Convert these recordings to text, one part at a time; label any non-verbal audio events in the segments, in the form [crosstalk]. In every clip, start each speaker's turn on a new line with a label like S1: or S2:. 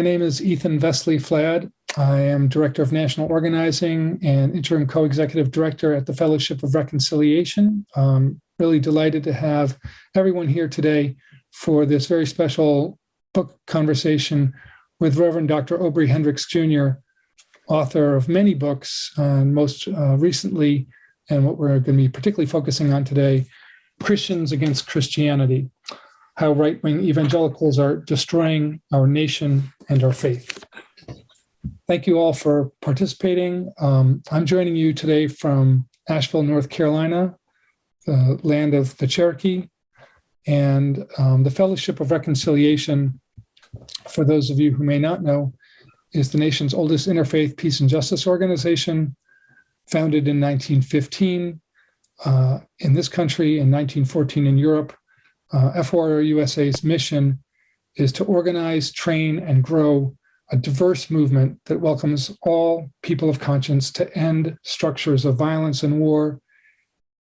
S1: My name is Ethan Vesely Flad. I am Director of National Organizing and Interim Co-Executive Director at the Fellowship of Reconciliation. I'm really delighted to have everyone here today for this very special book conversation with Reverend Dr. Obery Hendricks Jr., author of many books, and most uh, recently, and what we're going to be particularly focusing on today, Christians Against Christianity how right wing evangelicals are destroying our nation and our faith. Thank you all for participating. Um, I'm joining you today from Asheville, North Carolina, the land of the Cherokee, and um, the Fellowship of Reconciliation, for those of you who may not know, is the nation's oldest interfaith peace and justice organization, founded in 1915 uh, in this country, in 1914 in Europe, uh, FOR USA's mission is to organize, train, and grow a diverse movement that welcomes all people of conscience to end structures of violence and war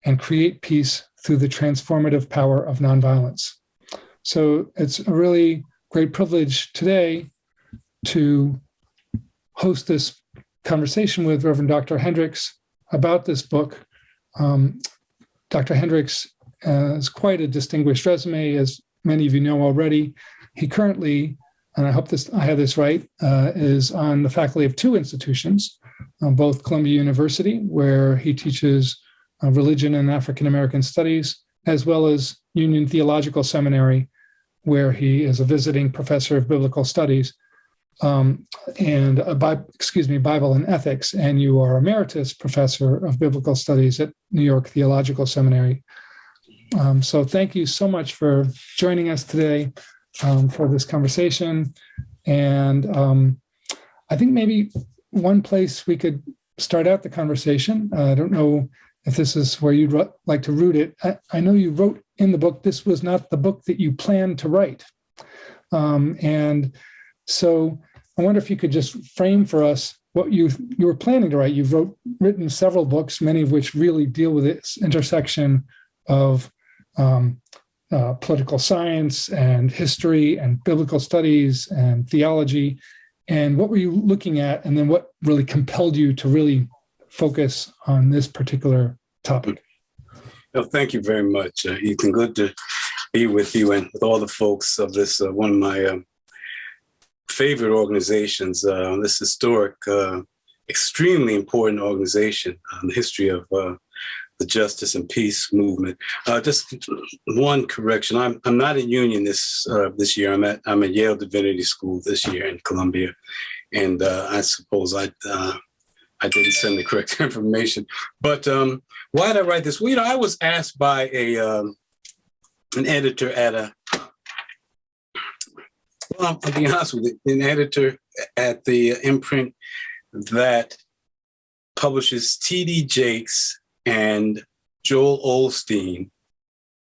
S1: and create peace through the transformative power of nonviolence. So it's a really great privilege today to host this conversation with Reverend Dr. Hendricks about this book. Um, Dr. Hendricks has quite a distinguished resume, as many of you know already. He currently, and I hope this I have this right, uh, is on the faculty of two institutions, uh, both Columbia University, where he teaches uh, religion and African American studies, as well as Union Theological Seminary, where he is a visiting professor of biblical studies um, and excuse me, Bible and ethics, and you are emeritus professor of biblical studies at New York Theological Seminary. Um, so thank you so much for joining us today um, for this conversation. And um, I think maybe one place we could start out the conversation, uh, I don't know if this is where you'd like to root it. I, I, know you wrote in the book, this was not the book that you planned to write. Um, and so I wonder if you could just frame for us what you you were planning to write. You've wrote, written several books, many of which really deal with this intersection of um, uh, political science and history and biblical studies and theology. And what were you looking at? And then what really compelled you to really focus on this particular topic?
S2: Well, thank you very much, uh, Ethan. Good to be with you and with all the folks of this, uh, one of my um, favorite organizations, uh, this historic, uh, extremely important organization on the history of uh, the justice and peace movement. Uh, just one correction: I'm I'm not in Union this uh, this year. I'm at I'm at Yale Divinity School this year in Columbia, and uh, I suppose I uh, I didn't send the correct [laughs] information. But um, why did I write this? Well, you know, I was asked by a um, an editor at a well, I'll be honest with you, an editor at the imprint that publishes T.D. Jakes and Joel Osteen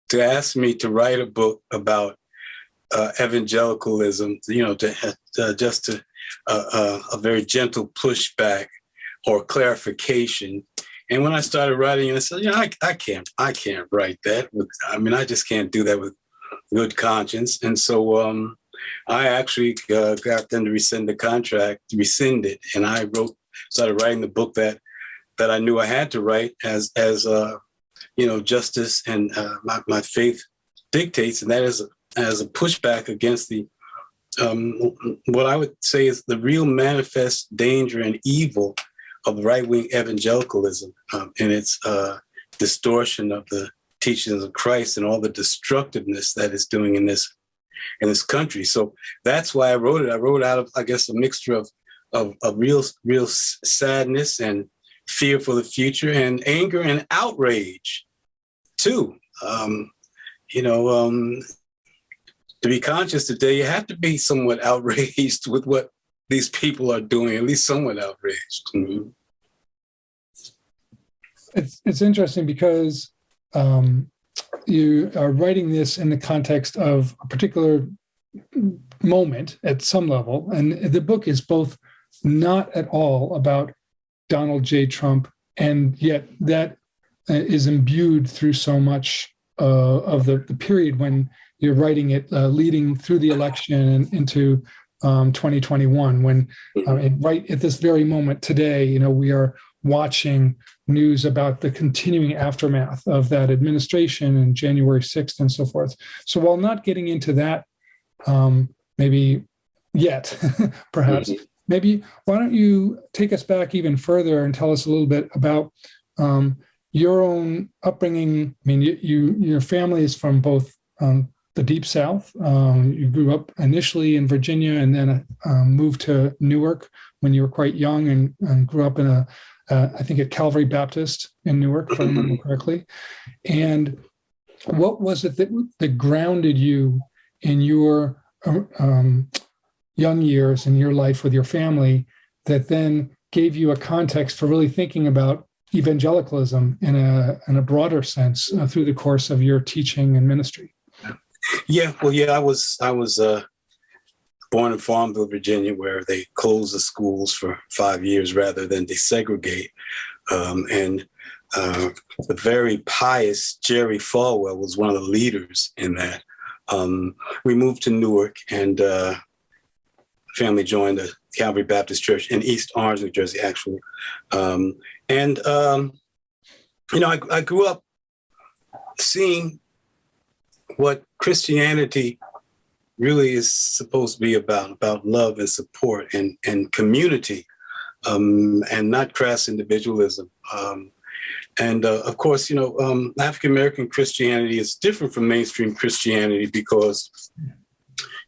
S2: to ask me to write a book about uh, evangelicalism, you know, to uh, just to, uh, uh, a very gentle pushback or clarification. And when I started writing, I said, you know, I, I can't, I can't write that. With, I mean, I just can't do that with good conscience. And so um, I actually uh, got them to rescind the contract, rescind it, and I wrote, started writing the book that that I knew I had to write as as uh, you know justice and uh, my, my faith dictates, and that is as a pushback against the um, what I would say is the real manifest danger and evil of right wing evangelicalism um, and its uh, distortion of the teachings of Christ and all the destructiveness that it's doing in this in this country. So that's why I wrote it. I wrote it out of I guess a mixture of of, of real real sadness and fear for the future and anger and outrage too. Um, you know, um, to be conscious today, you have to be somewhat [laughs] outraged with what these people are doing, at least somewhat outraged. Mm -hmm.
S1: It's, it's interesting because um, you are writing this in the context of a particular moment at some level. And the book is both not at all about Donald J. Trump, and yet that uh, imbued through so much uh, of the, the period when you're writing it uh, leading through the election and into um, 2021 when uh, right at this very moment today you know we are watching news about the continuing aftermath of that administration and January 6th and so forth. So while not getting into that, um, maybe yet, [laughs] perhaps, mm-hmm. Maybe why don't you take us back even further and tell us a little bit about um, your own upbringing. I mean, you, you your family is from both um, the deep South. Um, you grew up initially in Virginia and then uh, moved to Newark when you were quite young and, and grew up in a uh, I think at Calvary Baptist in Newark, if I remember mm-hmm. correctly. And what was it that, that grounded you in your um, young years in your life with your family that then gave you a context for really thinking about evangelicalism in a in a broader sense uh, through the course of your teaching and ministry?
S2: Yeah, well, yeah, I was I was uh, born in Farmville, Virginia, where they closed the schools for five years rather than desegregate. Um, and uh, the very pious Jerry Falwell was one of the leaders in that. Um, we moved to Newark and uh, family joined the Calvary Baptist Church in East Orange, New Jersey, actually. Um, and, um, you know, I, I grew up seeing what Christianity really is supposed to be about, about love and support and, and community um, and not crass individualism. Um, and uh, of course, you know, um, African American Christianity is different from mainstream Christianity because,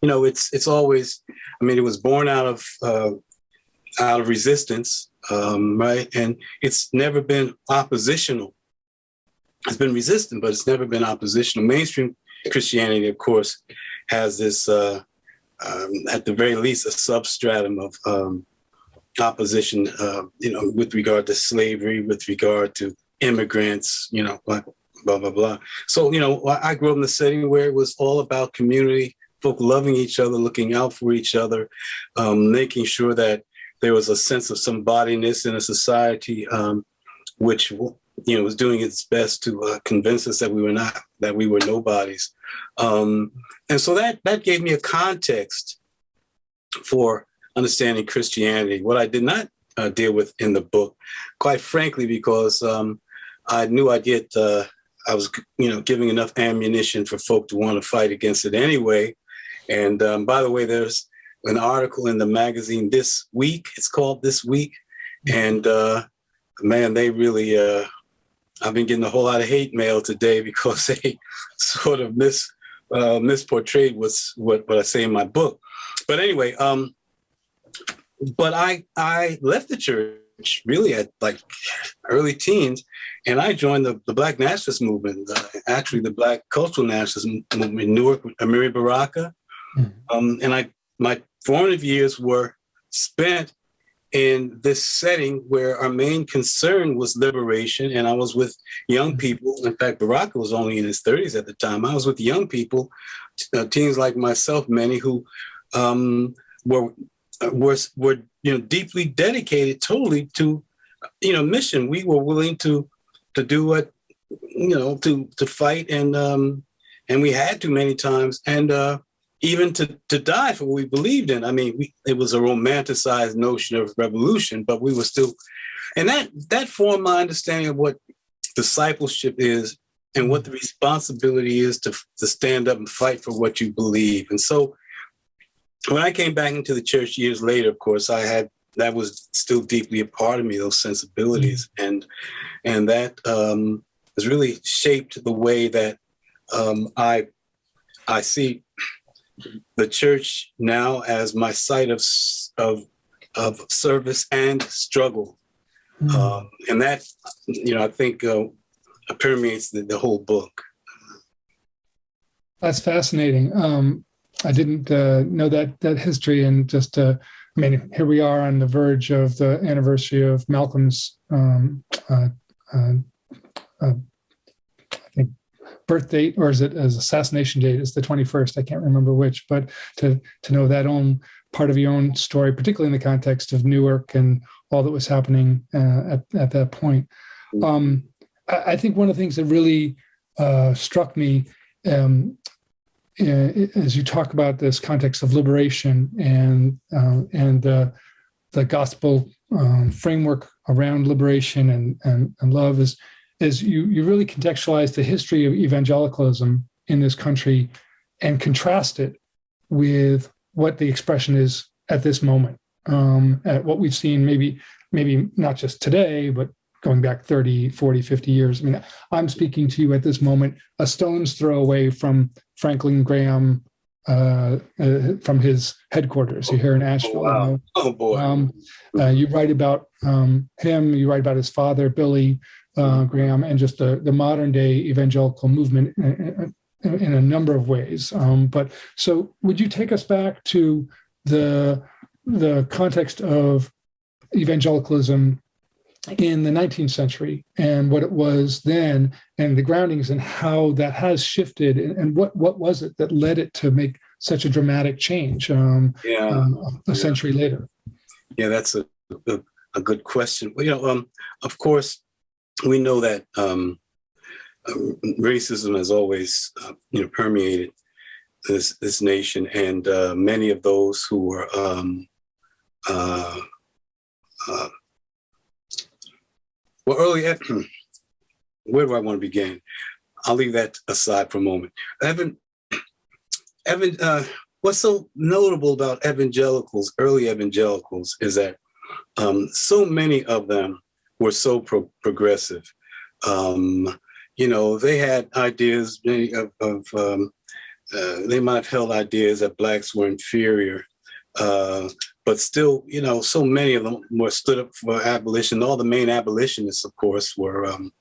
S2: you know, it's it's always, I mean, it was born out of uh, out of resistance, um, right? And it's never been oppositional. It's been resistant, but it's never been oppositional. Mainstream Christianity, of course, has this, uh, um, at the very least, a substratum of um, opposition, uh, you know, with regard to slavery, with regard to immigrants, you know, blah, blah, blah, blah. So, you know, I grew up in a setting where it was all about community, folk loving each other, looking out for each other, um, making sure that there was a sense of some bodiness in a society um, which you know was doing its best to uh, convince us that we were not that we were nobodies. Um, and so that that gave me a context for understanding christianity. What i did not uh, deal with in the book quite frankly because um, i knew i'd get uh, i was you know giving enough ammunition for folk to want to fight against it anyway and um, by the way there's an article in the magazine this week. It's called this week. And uh, man they really uh, I've been getting a whole lot of hate mail today [laughs] because they [laughs] sort of mis uh, misportrayed what's what what I say in my book. But anyway, um, but I I left the church really at like early teens, and I joined the, the Black Nationalist movement, uh, actually the Black Cultural Nationalist movement in Newark, Amiri Baraka, mm-hmm. um, and I my formative years were spent in this setting where our main concern was liberation. And I was with young people. In fact, Baraka was only in his 30s at the time. I was with young people, uh, teens like myself, many who um, were, were, were, you know, deeply dedicated totally to, you know, mission. We were willing to, to do what, you know, to, to fight and, um, and we had to many times. And, uh, even to, to die for what we believed in. I mean, we, it was a romanticized notion of revolution, but we were still, and that that formed my understanding of what discipleship is and what the responsibility is to, to stand up and fight for what you believe. And so when I came back into the church years later, of course, I had that was still deeply a part of me, those sensibilities. Mm-hmm. And and that um, has really shaped the way that um, I I see the church now as my site of of of service and struggle, mm. um, and that you know I think uh, permeates the, the, whole book.
S1: That's fascinating. Um, I didn't uh, know that that history, and just uh, I mean, here we are on the verge of the anniversary of Malcolm's um, uh, uh, uh, birth date or is it as assassination date? Is the 21st i can't remember which but to to know that own part of your own story particularly in the context of newark and all that was happening uh, at, at that point. Um, I, I, think one of the things that really uh, struck me um, as you talk about this context of liberation and uh, and the the gospel um, framework around liberation and, and and love is is you you really contextualize the history of evangelicalism in this country and contrast it with what the expression is at this moment um, at what we've seen maybe maybe not just today but going back 30 40 50 years i mean i'm speaking to you at this moment a stone's throw away from franklin graham uh, uh, from his headquarters here in asheville
S2: Oh, wow. Oh boy.
S1: um, uh, you write about um, him you write about his father billy uh, graham and just the, the modern day evangelical movement in, in, in a number of ways um, but so would you take us back to the the context of evangelicalism in the 19th century and what it was then and the groundings and how that has shifted and, and what what was it that led it to make such a dramatic change um,
S2: yeah.
S1: um, a century later
S2: Yeah, that's a, a, a good question. Well, you know, um, of course, we know that um, um, racism has always, uh, you know, permeated this this nation, and uh, many of those who were, um, uh, uh, well, early. [clears throat] Where do I want to begin? I'll leave that aside for a moment. Evan, [clears throat] Evan, uh, what's so notable about evangelicals, early evangelicals, is that um, so many of them were so pro- progressive. Um, you know, they had ideas of, of um, uh, they might have held ideas that blacks were inferior, uh, but still, you know, so many of them were stood up for abolition. All the main abolitionists, of course, were um,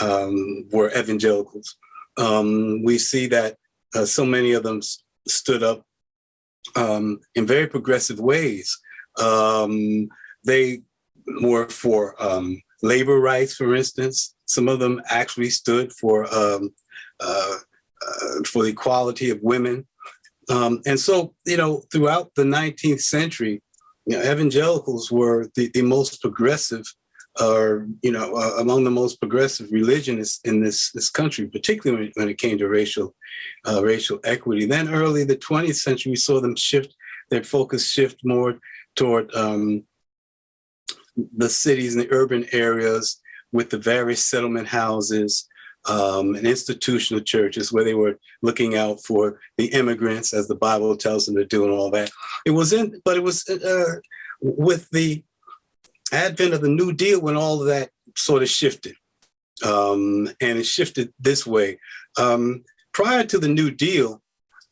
S2: um, were evangelicals. Um, we see that uh, so many of them stood up um, in very progressive ways. Um, they were for um, labor rights, for instance. Some of them actually stood for um, uh, uh, for the equality of women. Um, and so, you know, throughout the 19th century, you know, evangelicals were the, the most progressive, or you know, uh, among the most progressive religions in this this country, particularly when, when it came to racial uh, racial equity. Then, early the 20th century, we saw them shift their focus shift more toward um, the cities and the urban areas with the various settlement houses um, and institutional churches where they were looking out for the immigrants as the Bible tells them to do and all that. It was in, but it was uh, with the advent of the New Deal when all of that sort of shifted. Um, and it shifted this way. Um, prior to the New Deal,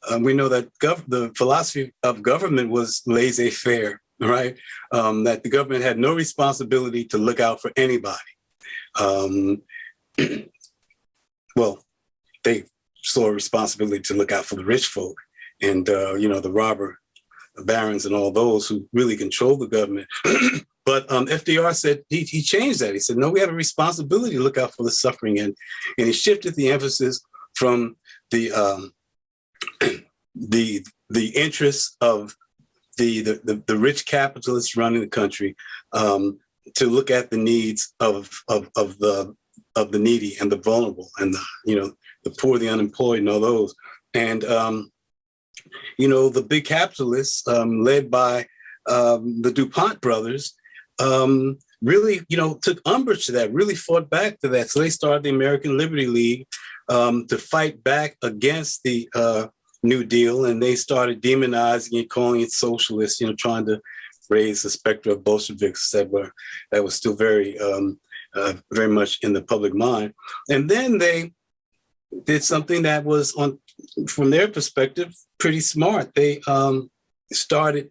S2: um, we know that the philosophy of government was laissez-faire, right? Um, that the government had no responsibility to look out for anybody. Um, [clears throat] well, they saw a responsibility to look out for the rich folk and, uh, you know, the robber barons and all those who really control the government. [clears throat] but um, FDR said he, he changed that. He said, no, we have a responsibility to look out for the suffering. And, and he shifted the emphasis from the um, [clears throat] the the interests of the, the the the rich capitalists running the country um, to look at the needs of of of the of the needy and the vulnerable and the you know the poor, the unemployed, and all those. And um, you know the big capitalists, um, led by um, the Dupont brothers, um, really you know took umbrage to that, really fought back to that. So they started the American Liberty League um, to fight back against the uh, New Deal, and they started demonizing it, calling it socialist. You know, trying to raise the specter of Bolsheviks that were that was still very um, uh, very much in the public mind. And then they did something that was on from their perspective pretty smart. They um, started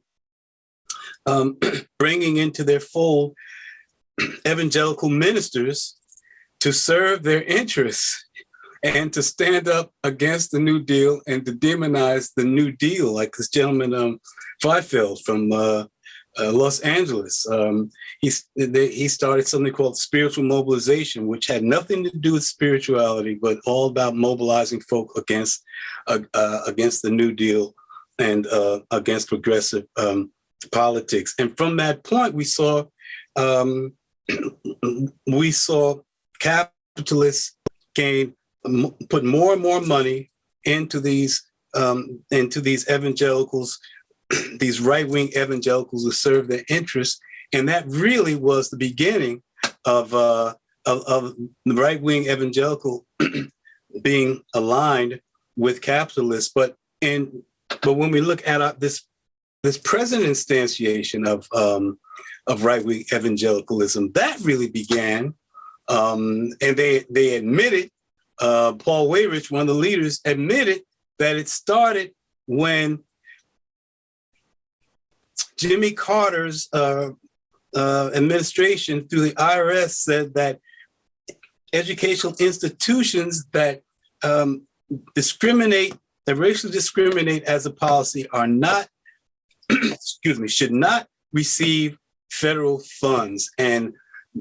S2: um, [clears throat] bringing into their fold [clears throat] evangelical ministers to serve their interests and to stand up against the New Deal and to demonize the New Deal, like this gentleman um, Fifield from uh, uh, Los Angeles. Um, he, they, he started something called spiritual mobilization, which had nothing to do with spirituality, but all about mobilizing folk against uh, uh, against the New Deal and uh, against progressive um, politics. And from that point, we saw um, [clears throat] we saw capitalists gain put more and more money into these um, and to these evangelicals, [clears throat] these right-wing evangelicals who serve their interests. And that really was the beginning of, uh, of, of the right-wing evangelical [clears throat] being aligned with capitalists. But in but when we look at uh, this this present instantiation of um, of right-wing evangelicalism, that really began, um, and they they admitted. Uh, Paul Weyrich, one of the leaders, admitted that it started when Jimmy Carter's uh, uh, administration through the IRS said that educational institutions that um, discriminate, that racially discriminate as a policy are not, [clears throat] excuse me, should not receive federal funds. And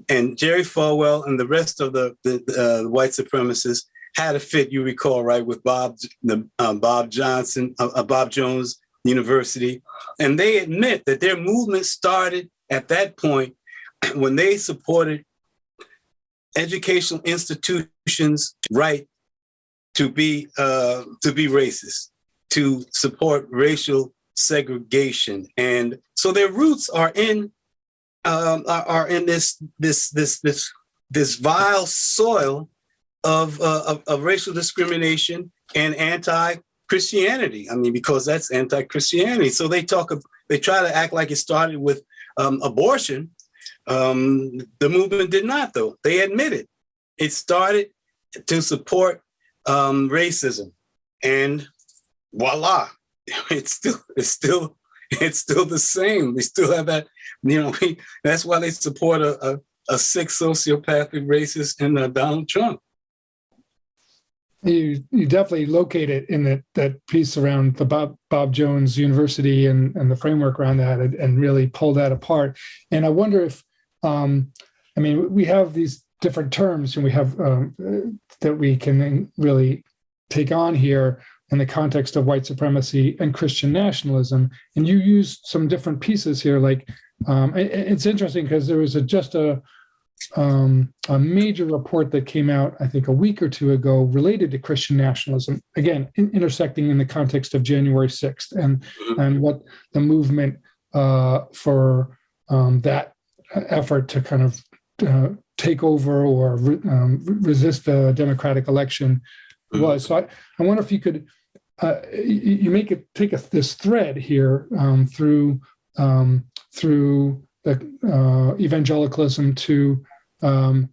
S2: and Jerry Falwell and the rest of the, the uh, white supremacists had a fit, you recall, right, with Bob the, uh, Bob Johnson, uh, uh, Bob Jones University. And they admit that their movement started at that point [clears throat] when they supported educational institutions' right to be uh, to be racist, to support racial segregation, and so their roots are in um, are, are, in this this this this this vile soil of, uh, of, of racial discrimination and anti-Christianity. I mean, because that's anti-Christianity. So they talk, of they try to act like it started with um, abortion. Um, the movement did not, though. They admit it It started to support um, racism, and voila, [laughs] it's still it's still it's still the same. We still have that, [laughs] you know. We, that's why they support a, a, a sick sociopathic racist in uh, Donald Trump.
S1: You you definitely locate it in that that piece around the Bob Bob Jones University and and the framework around that, and, and really pull that apart. And I wonder if, um, I mean, we have these different terms and we have um, that we can really take on here in the context of white supremacy and Christian nationalism. And you use some different pieces here. Like um, it, it's interesting because there was a, just a, um, a major report that came out, I think, a week or two ago related to Christian nationalism. Again, in, intersecting in the context of January 6th and, mm-hmm. and what the movement uh, for um, that effort to kind of uh, take over or re, um, resist the democratic election mm-hmm. was. So I, I wonder if you could, uh, you make it take a, this thread here um, through um, through the uh, evangelicalism to um,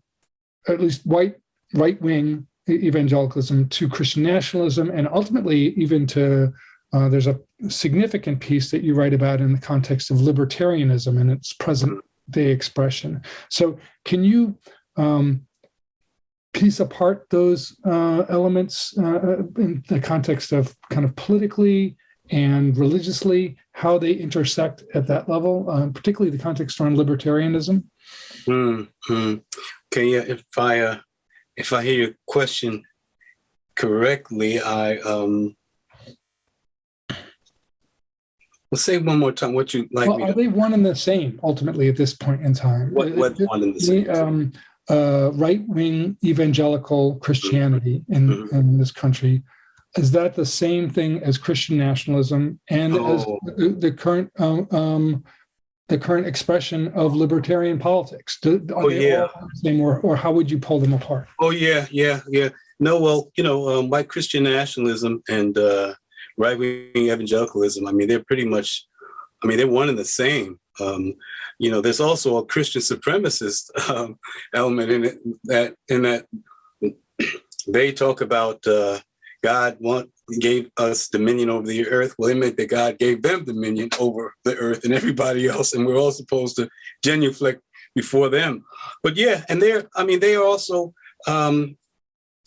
S1: at least white right wing evangelicalism to Christian nationalism and ultimately even to uh, there's a significant piece that you write about in the context of libertarianism and its present day expression. So can you um, piece apart those uh, elements uh, in the context of kind of politically and religiously, how they intersect at that level, uh, particularly the context around libertarianism?
S2: Mm -hmm. Okay, yeah, if I uh, if I hear your question correctly, I um, Let's say one more time what you like.
S1: Well, are they one and the same ultimately at this point in time?
S2: What, what one and the same?
S1: Um, uh, right-wing evangelical Christianity in, mm -hmm. in this country is that the same thing as Christian nationalism and oh. as the, the current um, um, the current expression of libertarian politics? Do,
S2: oh yeah,
S1: same, or, or how would you pull them apart?
S2: Oh yeah, yeah, yeah. No, well, you know, um, Christian nationalism and uh, right wing evangelicalism, I mean, they're pretty much, I mean, they're one and the same. Um, you know, there's also a Christian supremacist um, element in it that in that they talk about uh, God want gave us dominion over the earth. Well, it meant that God gave them dominion over the earth and everybody else, and we're all supposed to genuflect before them. But yeah, and they're, I mean, they are also um,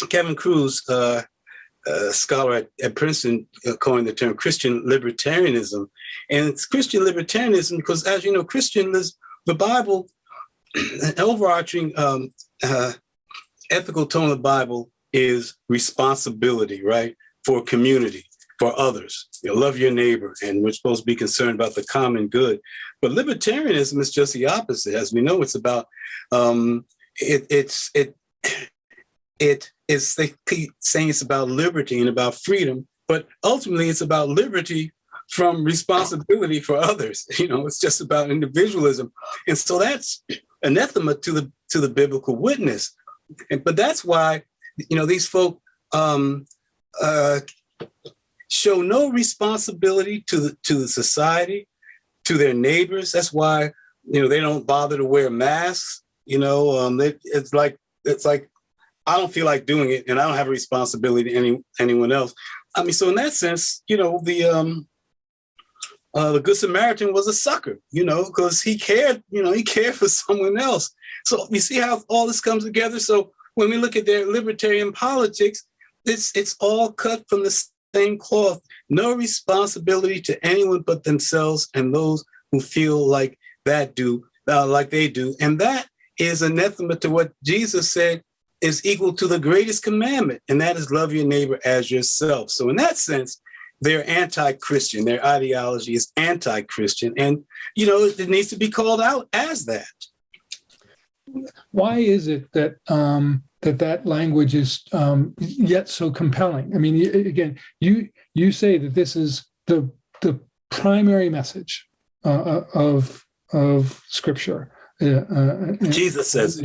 S2: Kevin Kruse, uh, a scholar at, at Princeton uh, coined the term Christian libertarianism. And it's Christian libertarianism because as you know, Christian, the Bible, [clears throat] an overarching um, uh, ethical tone of the Bible is responsibility, right? For community, for others. You love your neighbor, and we're supposed to be concerned about the common good. But libertarianism is just the opposite. As we know, it's about um, it, it's it it is saying it's about liberty and about freedom but ultimately it's about liberty from responsibility for others. [laughs] You know, it's just about individualism. And so that's anathema to the to the biblical witness. And, but that's why, you know, these folk um, uh, show no responsibility to the to the society, to their neighbors. That's why, you know, they don't bother to wear masks. You know, um, it's like it's like I don't feel like doing it, and I don't have a responsibility to any anyone else. I mean, so in that sense, you know, the um, uh, the Good Samaritan was a sucker, you know, because he cared, you know, he [laughs] cared for someone else. So you see how all this comes together. So when we look at their libertarian politics, it's it's all cut from the same cloth. No responsibility to anyone but themselves and those who feel like that do, uh, like they do, and that is anathema to what Jesus said is equal to the greatest commandment, and that is love your neighbor as yourself. So in that sense, they're anti-Christian. Their ideology is anti-Christian, and you know it needs to be called out as that.
S1: Why is it that um, that that language is um, yet so compelling? I mean, again, you you say that this is the the primary message uh, of of Scripture. Uh, uh,
S2: Jesus says.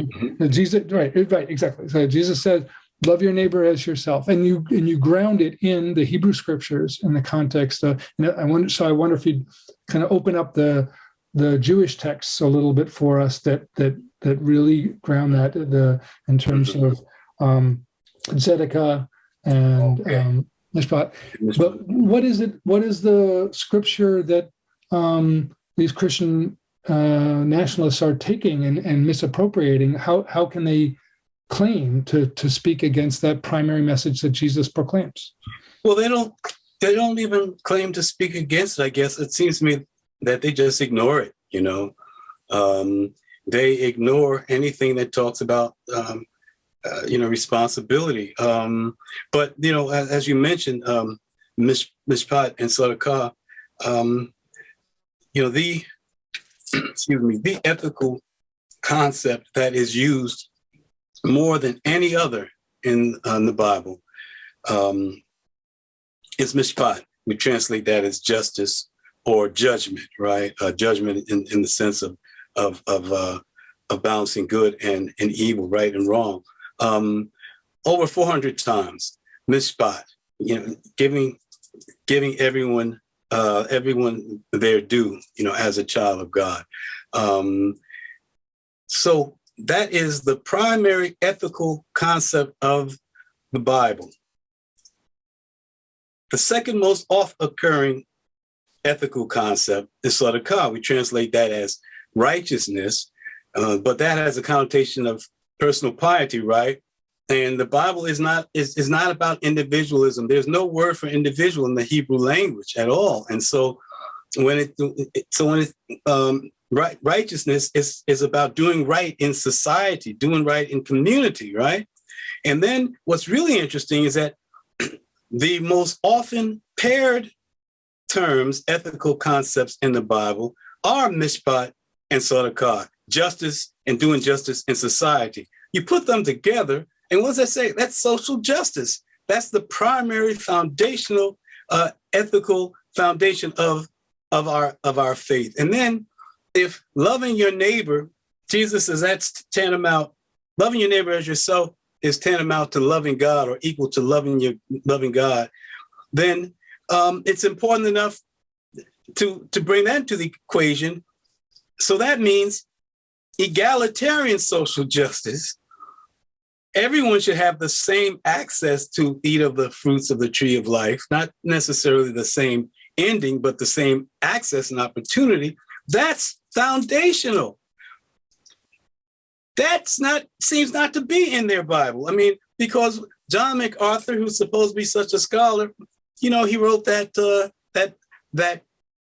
S1: Jesus, right, right, exactly. So Jesus said, "Love your neighbor as yourself," and you and you ground it in the Hebrew Scriptures in the context. Of, and I wonder, so I wonder if you'd kind of open up the the Jewish texts a little bit for us that that that really ground that the in terms of um, Zedekiah and
S2: Okay.
S1: um, Mishpat. But what is it? What is the scripture that um, these Christian uh, nationalists are taking and, and misappropriating? How how can they claim to to speak against that primary message that Jesus proclaims?
S2: Well, they don't. They don't even claim to speak against it. I guess it seems to me that they just ignore it. You know, um, they ignore anything that talks about um, uh, you know responsibility. Um, but you know, as, as you mentioned, um, Mish, Mishpat and Sadaqah, um, you know the [clears throat] excuse me the ethical concept that is used more than any other in, uh, the Bible um, is mishpat. We translate that as justice or judgment, right? Uh, judgment in, in the sense of of of, uh, of balancing good and, and evil, right and wrong. Um, over 400 times, mishpat, you know, giving giving everyone uh, everyone their due, you know, as a child of God. Um, so that is the primary ethical concept of the Bible. The second most oft occurring ethical concept is sadaqah. We translate that as righteousness, uh, but that has a connotation of personal piety, right? And the Bible is not is, is not about individualism. There's no word for individual in the Hebrew language at all. And so when it so when it um, right righteousness is is about doing right in society, doing right in community, right? And then what's really interesting is that [clears throat] the most often paired terms, ethical concepts in the Bible are mishpat and sadaqah, justice and doing justice in society. You put them together, and what does that say? That's social justice. That's the primary foundational uh, ethical foundation of, of, our, of our faith. And then if loving your neighbor, Jesus says that's tantamount, loving your neighbor as yourself is tantamount to loving God or equal to loving your loving God, then um, it's important enough to, to bring that to the equation. So that means egalitarian social justice. Everyone should have the same access to eat of the fruits of the tree of life, not necessarily the same ending, but the same access and opportunity. That's foundational. That's not seems not to be in their Bible. I mean, because John MacArthur, who's supposed to be such a scholar, you know, he wrote that uh, that that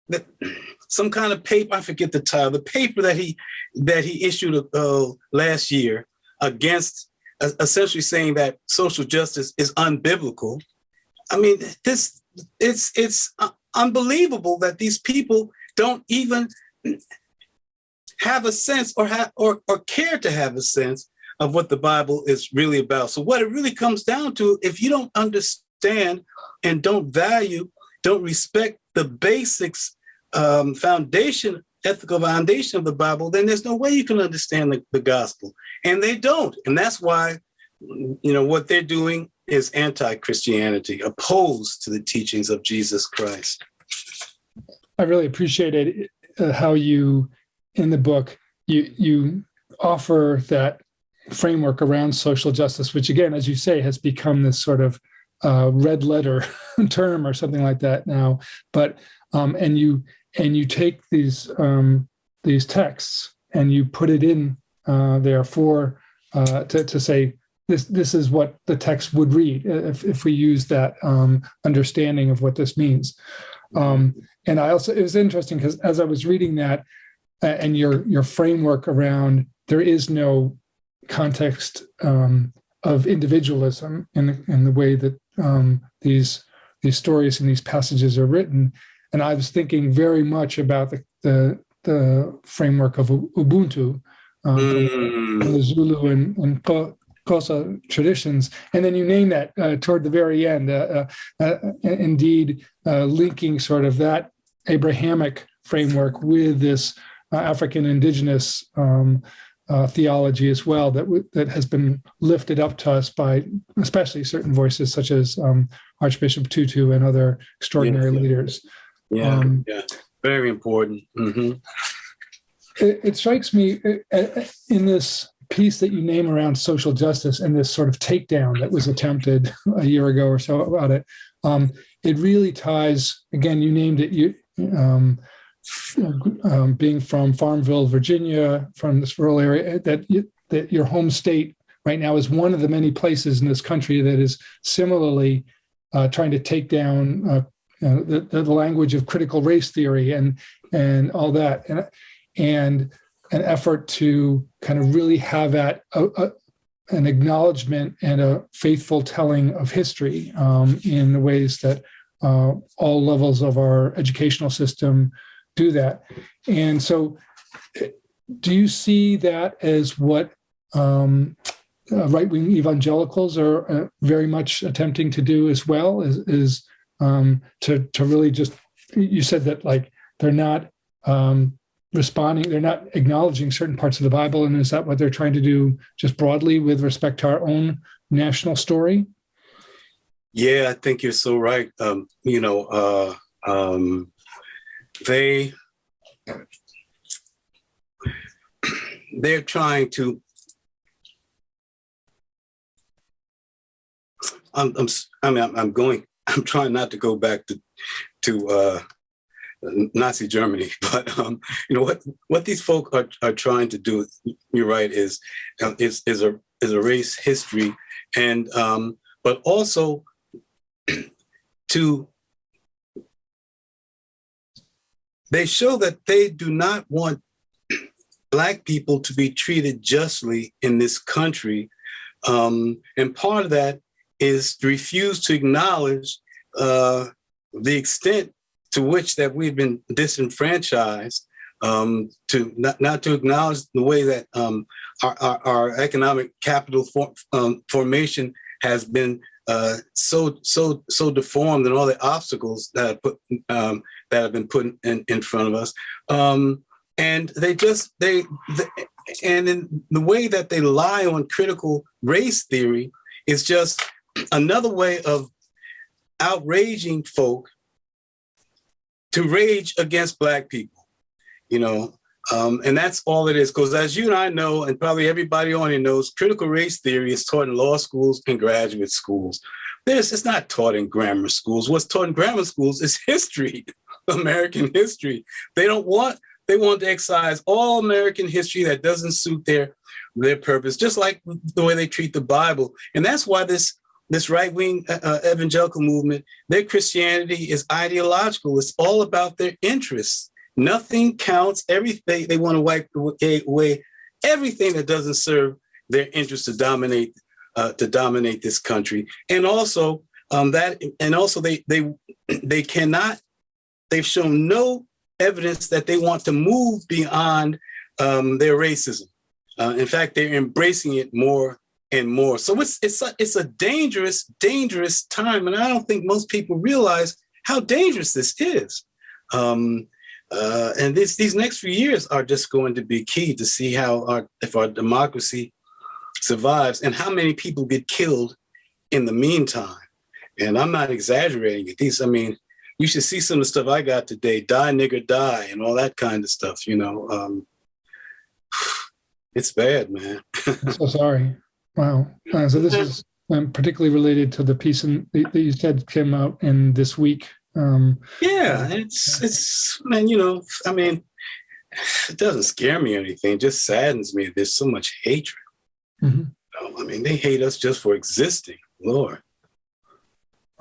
S2: that some kind of paper. I forget the title. The paper that he that he issued uh, last year against uh, essentially saying that social justice is unbiblical. I mean, this it's it's uh, unbelievable that these people don't even have a sense or have or, or care to have a sense of what the Bible is really about. So what it really comes down to, if you don't understand understand and don't value, don't respect the basics, um, foundation, ethical foundation of the Bible, then there's no way you can understand the, the gospel. And they don't. And that's why, you know, what they're doing is anti-Christianity, opposed to the teachings of Jesus Christ.
S1: I really appreciated uh, how you, in the book, you you offer that framework around social justice, which again, as you say, has become this sort of uh, red letter [laughs] term or something like that now. But um, and you and you take these um, these texts and you put it in uh, there for uh, to, to say this this is what the text would read if, if we use that um, understanding of what this means. Um, and I also it was interesting because as I was reading that uh, and your your framework around there is no context um, of individualism in the, in the way that um, these these stories and these passages are written. And I was thinking very much about the the, the framework of Ubuntu, um, mm. the Zulu and, and Xhosa traditions. And then you name that uh, toward the very end, uh, uh, uh indeed uh, linking sort of that Abrahamic framework with this uh, African indigenous um, uh, theology as well that that has been lifted up to us by especially certain voices such as um, Archbishop Tutu and other extraordinary
S2: yeah.
S1: leaders.
S2: Yeah, um, yeah, very important. Mm -hmm.
S1: it, it, strikes me uh, uh, in this piece that you name around social justice and this sort of takedown that was attempted a year ago or so about it. Um, it really ties again. You named it. You um, um, being from Farmville, Virginia, from this rural area, that, you, that your home state right now is one of the many places in this country that is similarly uh, trying to take down uh, the, the, language of critical race theory and and all that, and, and an effort to kind of really have that a, a, an acknowledgement and a faithful telling of history um, in the ways that uh, all levels of our educational system do that. And so do you see that as what um, uh, right-wing evangelicals are uh, very much attempting to do as well is, is um, to, to really just, you said that like they're not um, responding, they're not acknowledging certain parts of the Bible. And is that what they're trying to do just broadly with respect to our own national story?
S2: Yeah, I think you're so right. Um, you know, uh, um, they they're trying to I'm, I'm I mean I'm, I'm going I'm trying not to go back to to uh, Nazi Germany, [laughs] but um, you know what what these folk are, are trying to do. You're right is uh, is is a is a race history, and um, but also [clears throat] to They show that they do not want [clears throat] Black people to be treated justly in this country. Um, and part of that is refuse to acknowledge uh, the extent to which that we've been disenfranchised, um, to not, not to acknowledge the way that um, our, our, our, economic capital for, um, formation has been uh, so so so deformed and all the obstacles that put um, that have been put in, in front of us. Um, and they just, they, the, and in the way that they lie on critical race theory is just another way of outraging folk to rage against black people, you know, um, and that's all it is. Because as you and I know, and probably everybody on here knows, critical race theory is taught in law schools and graduate schools. This it's not taught in grammar schools. What's taught in grammar schools is [laughs] history. American history. They don't want, they want to excise all American history that doesn't suit their, their purpose, just like the way they treat the Bible. And that's why this, this right-wing uh, uh evangelical movement, their Christianity is ideological. It's all about their interests. Nothing counts. Everything they want to wipe away everything that doesn't serve their interest to dominate uh, to dominate this country. And also um, that, and also they they [clears throat] they cannot They've shown no evidence that they want to move beyond um, their racism. Uh, in fact, they're embracing it more and more. So it's it's a, it's a dangerous, dangerous time, and I don't think most people realize how dangerous this is. Um, uh, and this these next few years are just going to be key to see how our if our democracy survives and how many people get killed in the meantime. And I'm not exaggerating it. These, I mean, you should see some of the stuff I got today, die nigger die and all that kind of stuff, you know. Um, [sighs] it's bad, man.
S1: I'm [laughs] so sorry. Wow. Uh, so this is um, particularly related to the piece in, that you said came out in this week. Um,
S2: yeah, it's, it's, man, you know, I mean, it doesn't scare me or anything. It just saddens me. There's so much hatred. Mm -hmm. I mean, they hate us just for existing, Lord.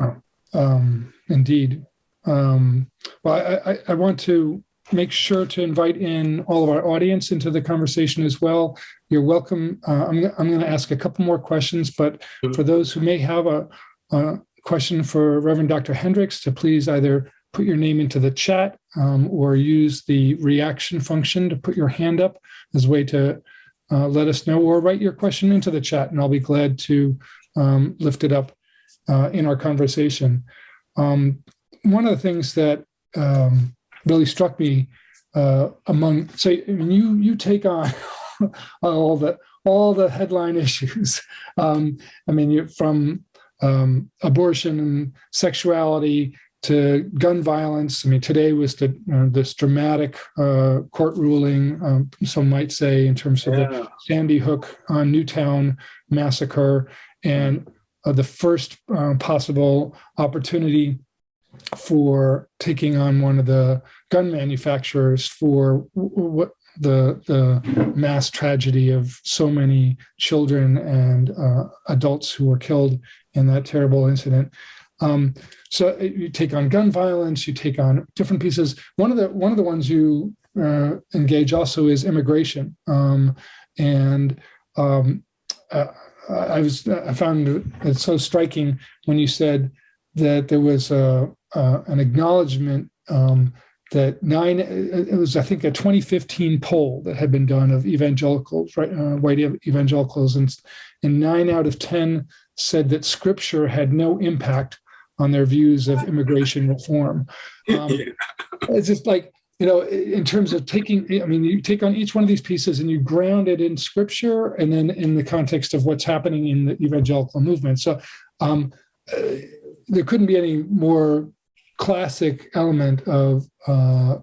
S1: Oh, um, indeed. Um, well, I, I, I want to make sure to invite in all of our audience into the conversation as well. You're welcome. Uh, I'm, I'm going to ask a couple more questions, but for those who may have a, a, question for Reverend Dr. Hendricks, to please either put your name into the chat um, or use the reaction function to put your hand up as a way to uh, let us know or write your question into the chat and I'll be glad to um, lift it up uh, in our conversation. Um, one of the things that um, really struck me uh, among, say, I mean, you you take on [laughs] all the all the headline [laughs] issues. Um, I mean, you from um, abortion and sexuality to gun violence. I mean, today was the uh, this dramatic uh, court ruling, um, some might say, in terms of yeah. the Sandy Hook on Newtown massacre and uh, the first uh, possible opportunity for taking on one of the gun manufacturers for what the the mass tragedy of so many children and uh, adults who were killed in that terrible incident. Um, so uh, you take on gun violence, you take on different pieces. One of the one of the ones you uh, engage also is immigration, um, and um, uh, I was I found it so striking when you said that there was a, an acknowledgement um, that nine it was I think a 2015 poll that had been done of evangelicals right uh, white evangelicals and and nine out of ten said that scripture had no impact on their views of immigration reform. Um, [laughs] it's just like you know, in terms of taking, I mean, you take on each one of these pieces and you ground it in scripture and then in the context of what's happening in the evangelical movement. So um, uh, there couldn't be any more classic element of uh,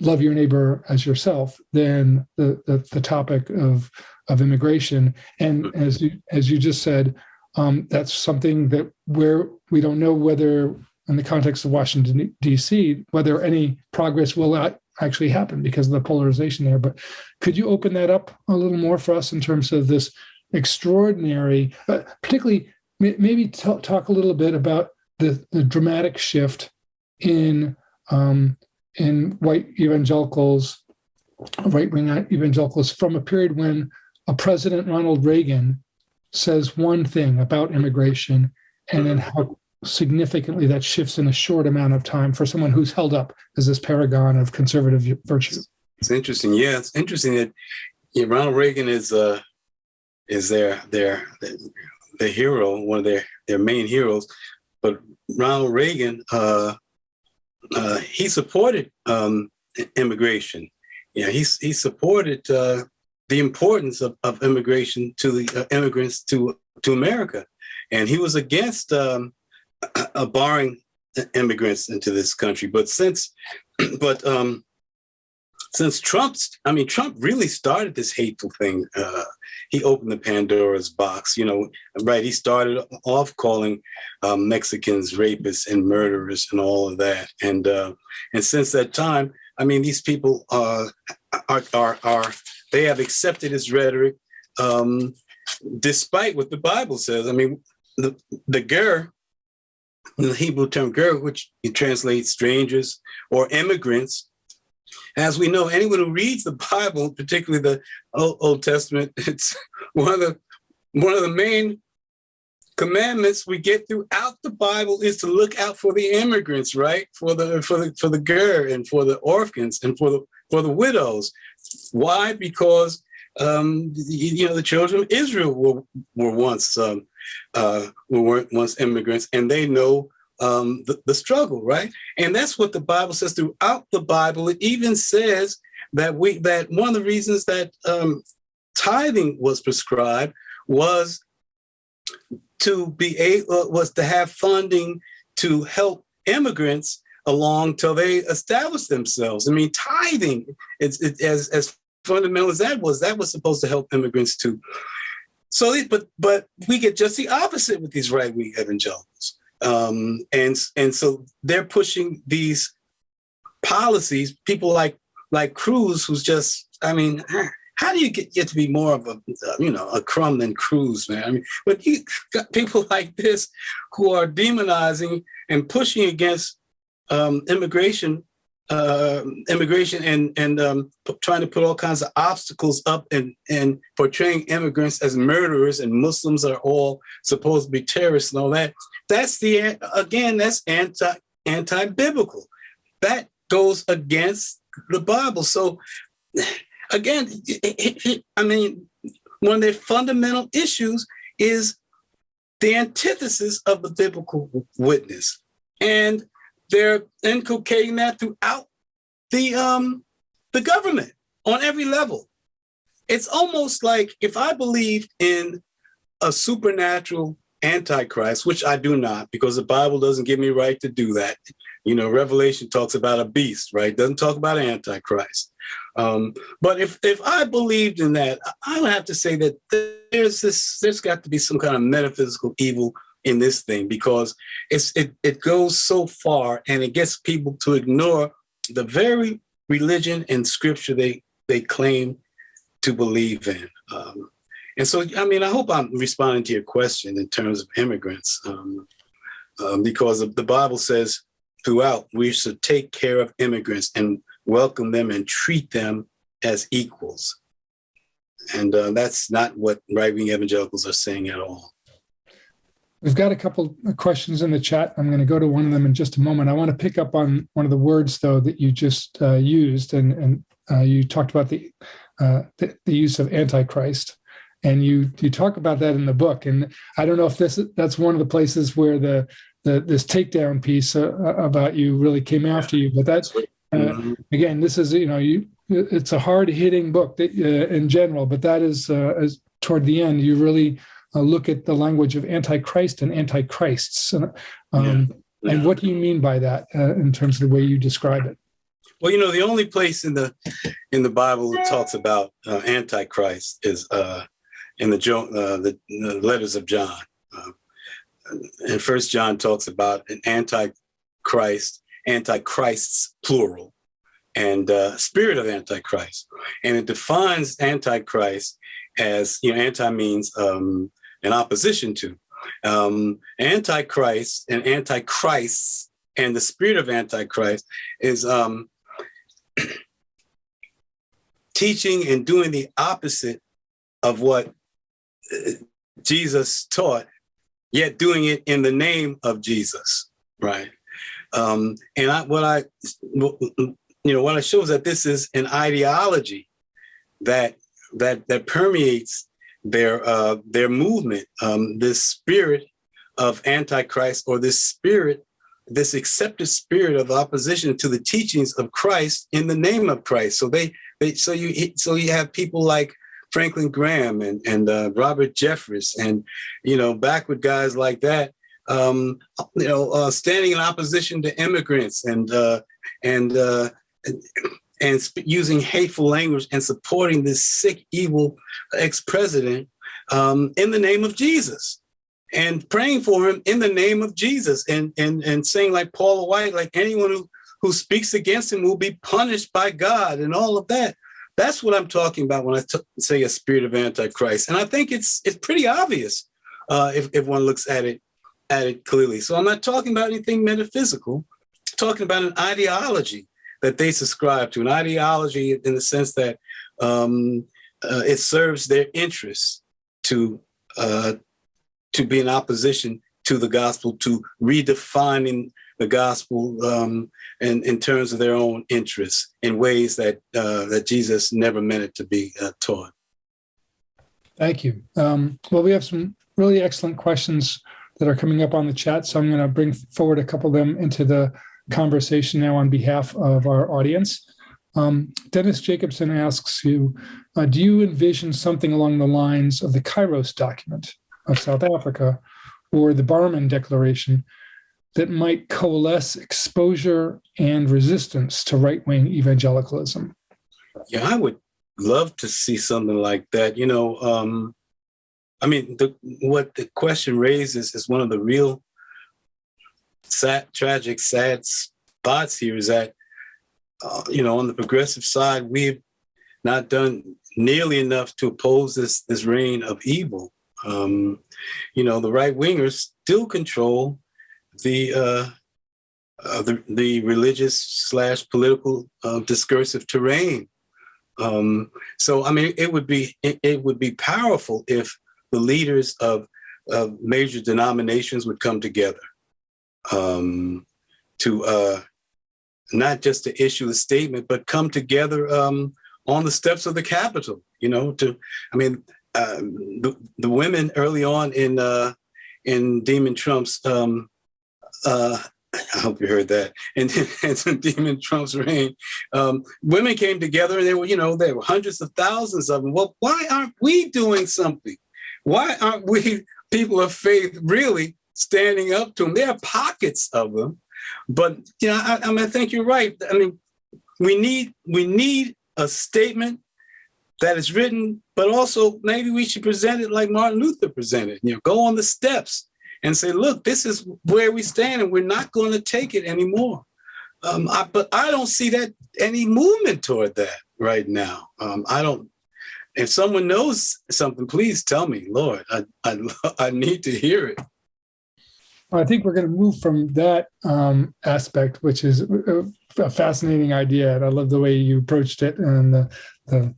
S1: love your neighbor as yourself than the, the, the topic of of immigration. And as you as you just said, um, that's something that where we don't know whether in the context of Washington, D.C., whether any progress will actually happen because of the polarization there. But could you open that up a little more for us in terms of this extraordinary, uh, particularly maybe talk a little bit about the, the dramatic shift in um, in white evangelicals, right-wing evangelicals from a period when a President Ronald Reagan says one thing about immigration and then how significantly that shifts in a short amount of time for someone who's held up as this paragon of conservative virtue.
S2: It's interesting. Yeah, it's interesting that yeah, Ronald Reagan is uh is their their the hero, one of their their main heroes. But Ronald Reagan, uh, uh, he supported um, immigration. Yeah, he he supported uh, the importance of, of immigration to the uh, immigrants to to America, and he was against um, [clears throat] uh, barring immigrants into this country. But since, [clears throat] but um, since Trump's, I mean, Trump really started this hateful thing. He opened the Pandora's box, you know, right? He started off calling um, Mexicans rapists and murderers and all of that. And uh, and since that time, I mean, these people uh, are, are, are, they have accepted his rhetoric um, despite what the Bible says. I mean, the, the ger the Hebrew term ger, which translates strangers or immigrants. As we know, anyone who reads the Bible, particularly the Old, Testament, [laughs] it's one of the one of the main commandments we get throughout the Bible is to look out for the immigrants, right? For the for the for the ger and for the orphans and for the for the widows. Why? Because um, you, you know the children of Israel were were once um, uh, were once immigrants, and they know um, the, the struggle, right? And that's what the Bible says throughout the Bible. It even says that we that one of the reasons that um, tithing was prescribed was to be able uh, was to have funding to help immigrants along till they establish themselves. I mean, tithing, it's it, as as fundamental as that was, that was supposed to help immigrants too. So, but but we get just the opposite with these right wing evangelicals, um, and and so they're pushing these policies. People like like Cruz, who's just, I mean, how do you get, get to be more of a, you know, a crumb than Cruz, man? I mean, but you got people [laughs] like this who are demonizing and pushing against um, immigration, uh, immigration, and and um, trying to put all kinds of obstacles up and and portraying immigrants as murderers and Muslims are all supposed to be terrorists and all that. That's the again, that's anti anti biblical. That goes against the Bible. So again, it, it, I mean, one of their fundamental issues is the antithesis of the biblical witness. And they're inculcating that throughout the um the government on every level. It's almost like if I believed in a supernatural antichrist, which I do not, because the Bible doesn't give me right to do that. You know, Revelation talks about a beast, right? Doesn't talk about antichrist. Um, but if if I believed in that, I would have to say that there's this. There's got to be some kind of metaphysical evil in this thing because it's it it goes so far and it gets people to ignore the very religion and scripture they they claim to believe in. Um, and so, I mean, I hope I'm responding to your question in terms of immigrants, um, um, because the Bible says throughout we should take care of immigrants and welcome them and treat them as equals. And uh, that's not what right wing evangelicals are saying at all.
S1: We've got a couple of questions in the chat. I'm going to go to one of them in just a moment. I want to pick up on one of the words, though, that you just uh, used, and, and uh, you talked about the, uh, the, the use of antichrist, and you you talk about that in the book. And I don't know if this that's one of the places where the, the this takedown piece uh, about you really came after you. But that's uh, again, this is you know you it's a hard hitting book that, uh, in general, but that is uh, as toward the end you really uh, look at the language of antichrist and antichrists, um, yeah. Yeah. and what do you mean by that uh, in terms of the way you describe it?
S2: Well, you know, the only place in the in the Bible that talks about uh, antichrist is in the, the, the letters of John. and First John talks about an antichrist antichrists, plural, and uh, spirit of antichrist. And it defines antichrist as, you know, anti means um, in opposition to. Um, antichrist and antichrists and the spirit of antichrist is um, [clears throat] teaching and doing the opposite of what uh, Jesus taught, yet doing it in the name of Jesus, right? Um, and I, what I, you know, what I show is that this is an ideology that that that permeates their uh, their movement. Um, this spirit of antichrist, or this spirit, this accepted spirit of opposition to the teachings of Christ in the name of Christ. So they, they so you so you have people like Franklin Graham and and uh, Robert Jeffress and you know backward guys like that um, you know, uh, standing in opposition to immigrants and uh, and uh, and, and using hateful language and supporting this sick, evil ex-president um, in the name of Jesus. And praying for him in the name of Jesus. And and and saying like Paula White, like anyone who who speaks against him will be punished by God and all of that. That's what I'm talking about when I say a spirit of antichrist, and I think it's it's pretty obvious uh, if if one looks at it at it clearly. So I'm not talking about anything metaphysical, I'm talking about an ideology that they subscribe to, an ideology in the sense that um, uh, it serves their interests to uh, to be in opposition to the gospel, to redefining the gospel um, in, in terms of their own interests in ways that uh, that Jesus never meant it to be uh, taught.
S1: Thank you. Um, well, we have some really excellent questions that are coming up on the chat, so I'm going to bring forward a couple of them into the conversation now on behalf of our audience. Um, Dennis Jacobson asks you, uh, do you envision something along the lines of the Kairos document of South Africa or the Barmen Declaration that might coalesce exposure and resistance to right-wing evangelicalism?
S2: Yeah, I would love to see something like that. You know, um, I mean, the, what the question raises is one of the real sad, tragic, sad spots here is that, uh, you know, on the progressive side, we've not done nearly enough to oppose this this reign of evil. Um, you know, the right wingers still control the uh, uh, the, the religious slash political uh, discursive terrain. Um, so, I mean, it would be it, it, would be powerful if the leaders of, of major denominations would come together um, to uh, not just to issue a statement, but come together um, on the steps of the Capitol. You know, to I mean, uh, the, the women early on in uh, in Demon Trump's um, uh, [laughs] I hope you heard that. [laughs] And, and Demon Trump's reign, um, women came together and they were, you know, there were hundreds of thousands of them. Well, why aren't we doing something? Why aren't we people of faith really standing up to them? There are pockets of them, but you know, I, I mean, I think you're right. I mean, we need we need a statement that is written, but also maybe we should present it like Martin Luther presented. You know, go on the steps and say, look, this is where we stand and we're not going to take it anymore. Um, I, but I don't see that any movement toward that right now. Um, I don't, if someone knows something, please tell me, Lord, I, I, [laughs] I need to hear it.
S1: I think we're going to move from that um, aspect, which is a fascinating idea. And I love the way you approached it and the, the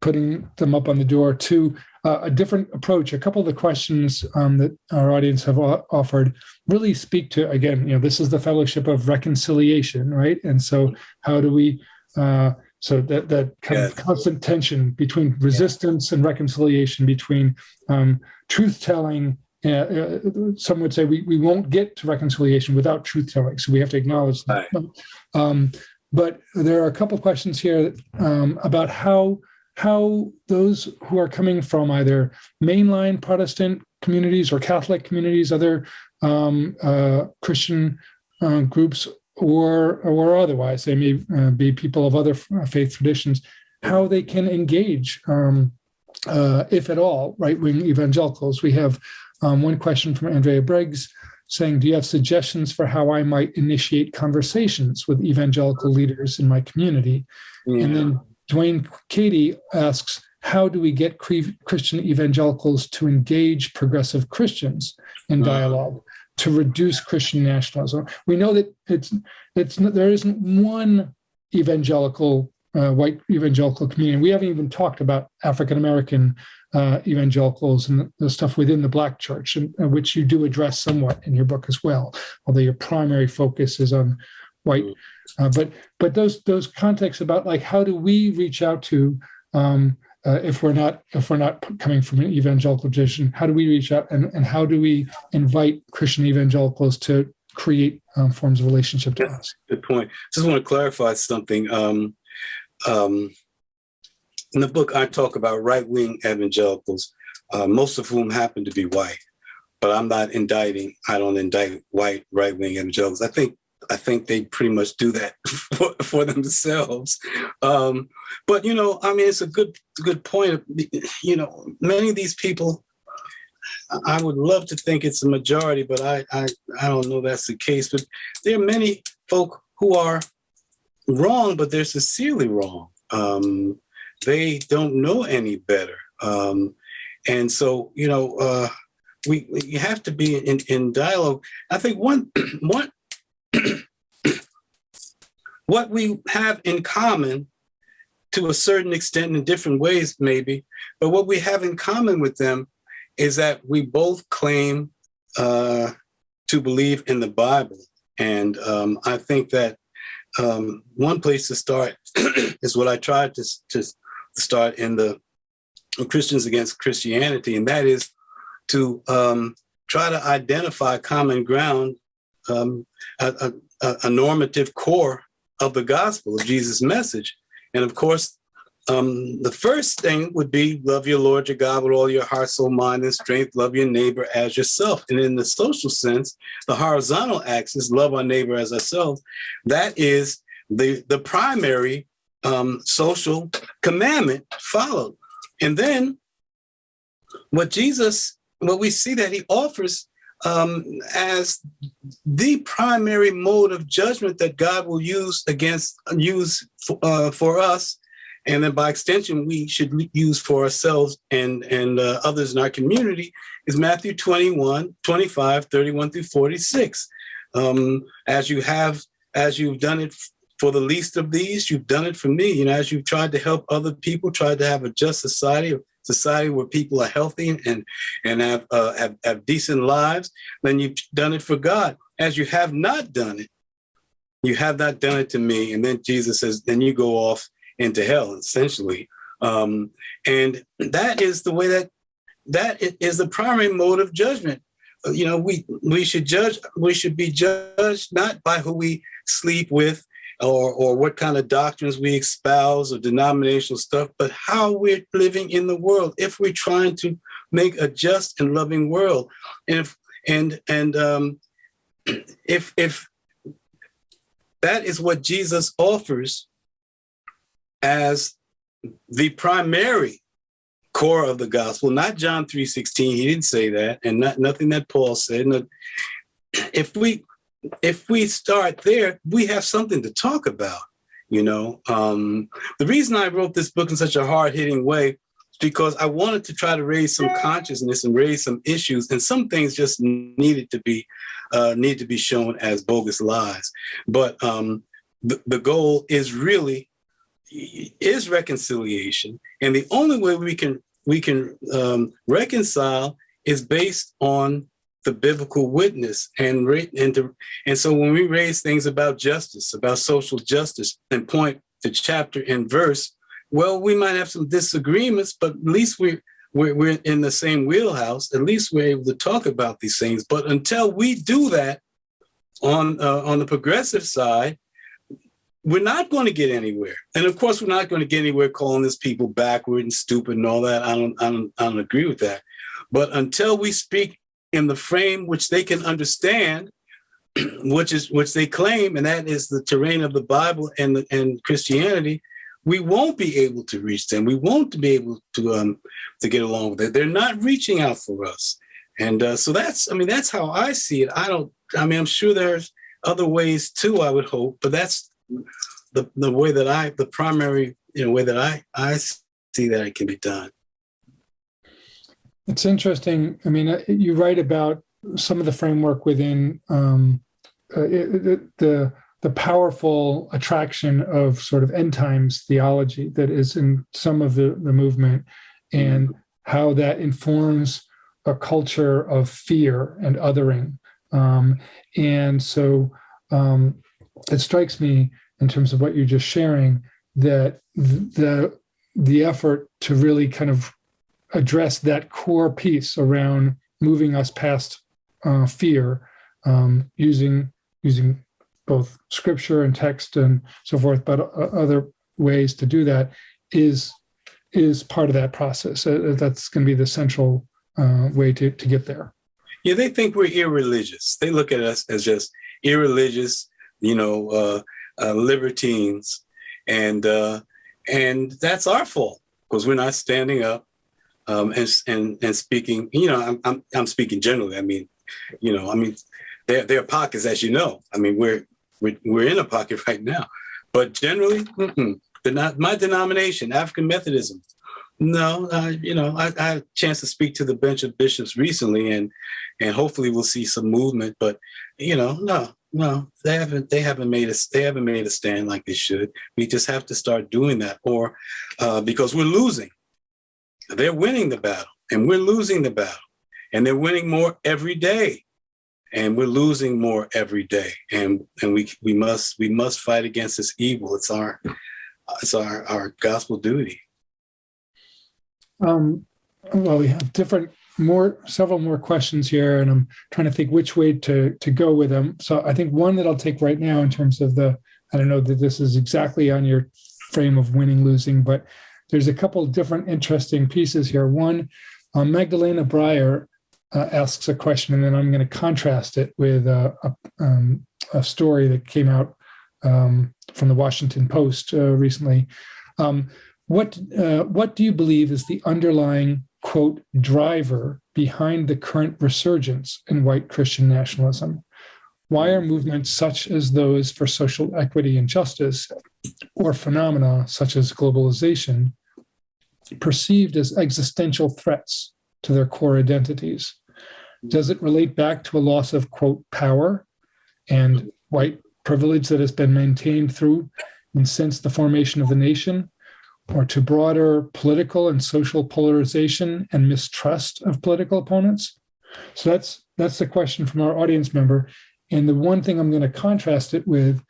S1: putting them up on the door to uh, a different approach. A couple of the questions um, that our audience have offered really speak to, again, you know, this is the fellowship of reconciliation, right? And so how do we, uh, so that, that kind of constant tension between resistance and reconciliation, between um, truth-telling, uh, uh, some would say we, we won't get to reconciliation without truth-telling, so we have to acknowledge that. Right. Um, but there are a couple questions here um, about how how those who are coming from either mainline Protestant communities or Catholic communities, other um, uh, Christian uh, groups, or or otherwise, they may uh, be people of other uh, faith traditions, how they can engage, um, uh, if at all, right-wing evangelicals. We have um, one question from Andrea Briggs saying, do you have suggestions for how I might initiate conversations with evangelical leaders in my community? Yeah. And then Dwayne Katie asks, how do we get Christian evangelicals to engage progressive Christians in dialogue to reduce Christian nationalism? We know that it's it's there isn't one evangelical uh, white evangelical community. We haven't even talked about African American uh, evangelicals and the, the, stuff within the Black Church, and, uh, which you do address somewhat in your book as well. Although your primary focus is on white. Uh, but but those those contexts about like how do we reach out to um, uh, if we're not if we're not coming from an evangelical tradition, how do we reach out and, and how do we invite Christian evangelicals to create um, forms of relationship to us?
S2: Good point. Just want to clarify something. Um, um, in the book, I talk about right-wing evangelicals, uh, most of whom happen to be white. But I'm not indicting. I don't indict white right-wing evangelicals. I think I think they pretty much do that [laughs] for, for themselves. Um, but you know, I mean, it's a good good point. You know, many of these people, I would love to think it's a majority, but I I, I don't know that's the case. But there are many folk who are wrong, but they're sincerely wrong. Um, they don't know any better, um, and so you know. Uh, we, we have to be in, in dialogue. I think one [clears throat] one [clears throat] what we have in common to a certain extent in different ways maybe, but what we have in common with them is that we both claim uh, to believe in the Bible. And um, I think that um, one place to start [clears throat] is what I tried to, to start in the Christians against Christianity, and that is to um, try to identify common ground, um, a, a, a, normative core of the gospel of Jesus' message. And of course, um, the first thing would be love your Lord your God with all your heart, soul, mind, and strength. Love your neighbor as yourself. And in the social sense, the horizontal axis, love our neighbor as ourselves, that is the, the primary um, social commandment followed. And then what Jesus, what we see that he offers um, as the primary mode of judgment that God will use against, use uh, for us and then by extension, we should use for ourselves and, and uh, others in our community is Matthew 21, 25, 31 through 46. Um, as you have, as you've done it for the least of these, you've done it for me. You know, as you've tried to help other people, tried to have a just society, society where people are healthy and, and have, uh, have, have decent lives, then you've done it for God. As you have not done it, you have not done it to me. And then Jesus says, then you go off into hell, essentially. Um, and that is the way that that is the primary mode of judgment. Uh, you know, we we should judge. We should be judged not by who we sleep with, or or what kind of doctrines we espouse or denominational stuff, but how we're living in the world. If we're trying to make a just and loving world, and if and and um, [clears throat] if if that is what Jesus offers as the primary core of the gospel, not John 3.16, he didn't say that, and not nothing that Paul said. [clears throat] If we if we start there, we have something to talk about, you know. Um, the reason I wrote this book in such a hard-hitting way is because I wanted to try to raise some consciousness and raise some issues, and some things just needed to be uh, need to be shown as bogus lies. But um, the, the goal is really is reconciliation. And the only way we can we can um, reconcile is based on the biblical witness and and and so when we raise things about justice, about social justice, and point to chapter and verse, well, we might have some disagreements, but at least we we're, we're in the same wheelhouse. At least we're able to talk about these things. But until we do that on uh, on the progressive side, we're not going to get anywhere. And of course, we're not going to get anywhere calling these people backward and stupid and all that. I don't, I don't, I don't agree with that. But until we speak in the frame which they can understand, [clears throat] which is which they claim, and that is the terrain of the Bible and the, and Christianity, we won't be able to reach them. We won't be able to um to get along with it. They're not reaching out for us, and uh, so that's I mean that's how I see it. I don't. I mean I'm sure there's other ways too. I would hope, but that's the, the way that I, the primary you know, way that I, I see that it can be done.
S1: It's interesting. I mean, uh, you write about some of the framework within um, uh, it, the the powerful attraction of sort of end times theology that is in some of the, the movement and how that informs a culture of fear and othering. Um, and so um, it strikes me in terms of what you're just sharing that the the effort to really kind of address that core piece around moving us past uh, fear um, using using both scripture and text and so forth, but uh, other ways to do that is is part of that process. Uh, that's going to be the central uh, way to, to get there.
S2: Yeah, they think we're irreligious. They look at us as just irreligious, you know, uh, uh, libertines, and uh, and that's our fault because we're not standing up um, and and and speaking. You know, I'm, I'm I'm speaking generally. I mean, you know, I mean, there there are pockets, as you know. I mean, we're we're, we're in a pocket [laughs] right now, but generally, not my denomination, African Methodism. No, uh, you know, I, I, had a chance to speak to the bench of bishops recently, and and hopefully we'll see some movement. But you know, no, no, they haven't. They haven't made us. They haven't made a stand like they should. We just have to start doing that, or uh, because we're losing. They're winning the battle, and we're losing the battle, and they're winning more every day, and we're losing more every day. And and we we must we must fight against this evil. It's our it's our our gospel duty.
S1: Um, well, we have different, more, several more questions here, and I'm trying to think which way to to go with them. So I think one that I'll take right now in terms of the, I don't know that this is exactly on your frame of winning, losing, but there's a couple different interesting pieces here. One, um, Magdalena Breyer uh, asks a question, and then I'm going to contrast it with a, a, um, a story that came out um, from the Washington Post uh, recently. Um, what uh, what do you believe is the underlying quote driver behind the current resurgence in white Christian nationalism? Why are movements such as those for social equity and justice, or phenomena such as globalization, perceived as existential threats to their core identities? Does it relate back to a loss of quote power and white privilege that has been maintained through and since the formation of the nation, or to broader political and social polarization and mistrust of political opponents? So that's that's the question from our audience member. And the one thing I'm going to contrast it with,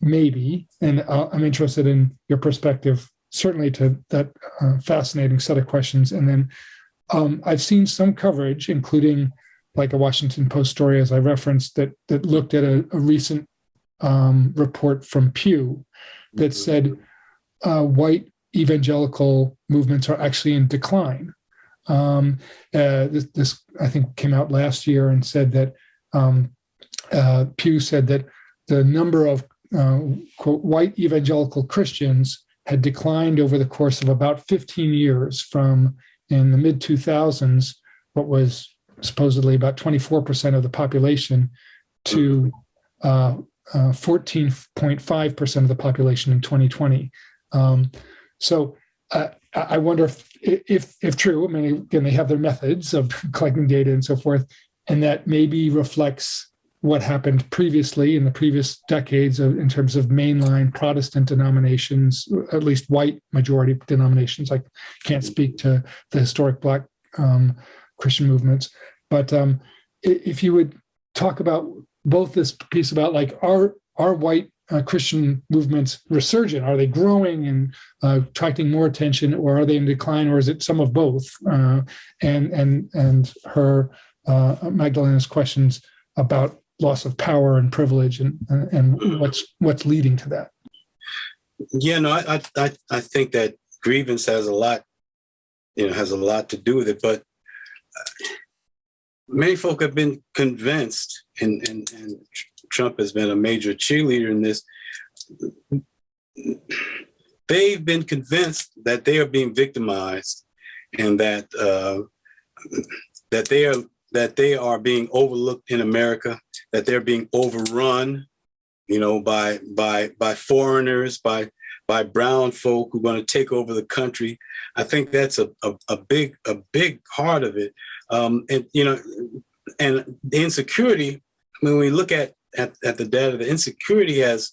S1: maybe, and I'm interested in your perspective, certainly to that uh, fascinating set of questions. And then um, I've seen some coverage, including like a Washington Post story, as I referenced, that that looked at a, a recent um, report from Pew that said uh, white evangelical movements are actually in decline. Um, uh, this, this, I think, came out last year and said that um, uh, Pew said that the number of uh, quote, white evangelical Christians had declined over the course of about 15 years from in the mid 2000s, what was supposedly about 24% of the population, to 14.5% uh, uh, of the population in 2020. Um, so uh, I wonder if, if, if true, I mean, again, they have their methods of [laughs] collecting data and so forth, and that maybe reflects what happened previously in the previous decades of, in terms of mainline Protestant denominations, at least white majority denominations. I can't speak to the historic Black um, Christian movements, but um, if you would talk about both this piece about like are are white uh, Christian movements resurgent? Are they growing and uh, attracting more attention, or are they in decline, or is it some of both? Uh, and and and her uh, Magdalena's questions about loss of power and privilege and and what's what's leading to that.
S2: Yeah, no, I I I think that grievance has a lot, you know, has a lot to do with it. But uh, many folk have been convinced, and and, and Trump has been a major cheerleader in this. They've been convinced that they are being victimized, and that uh, that they are that they are being overlooked in America, that they're being overrun, you know, by by by foreigners, by by brown folk who are going to take over the country. I think that's a, a, a big a big part of it. Um, and you know, and the insecurity. When we look at at, at the data, the insecurity has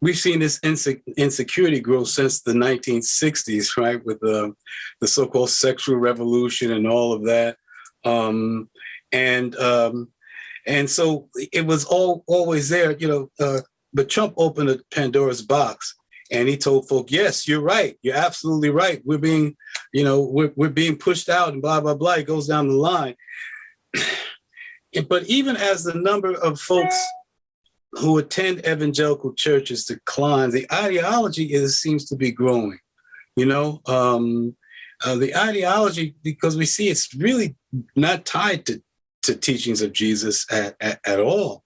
S2: we've seen this inse insecurity grow since the 1960s, right? With the, the so-called sexual revolution and all of that. Um, and um, and so it was all always there, you know, uh, but Trump opened a Pandora's box and he told folk, yes, you're right. You're absolutely right. We're being, you know, we're, we're being pushed out and blah, blah, blah. It goes down the line. But even as the number of folks who attend evangelical churches declines, the ideology is seems to be growing. You know, um, uh, the ideology because we see it's really not tied to to teachings of Jesus at, at, at all.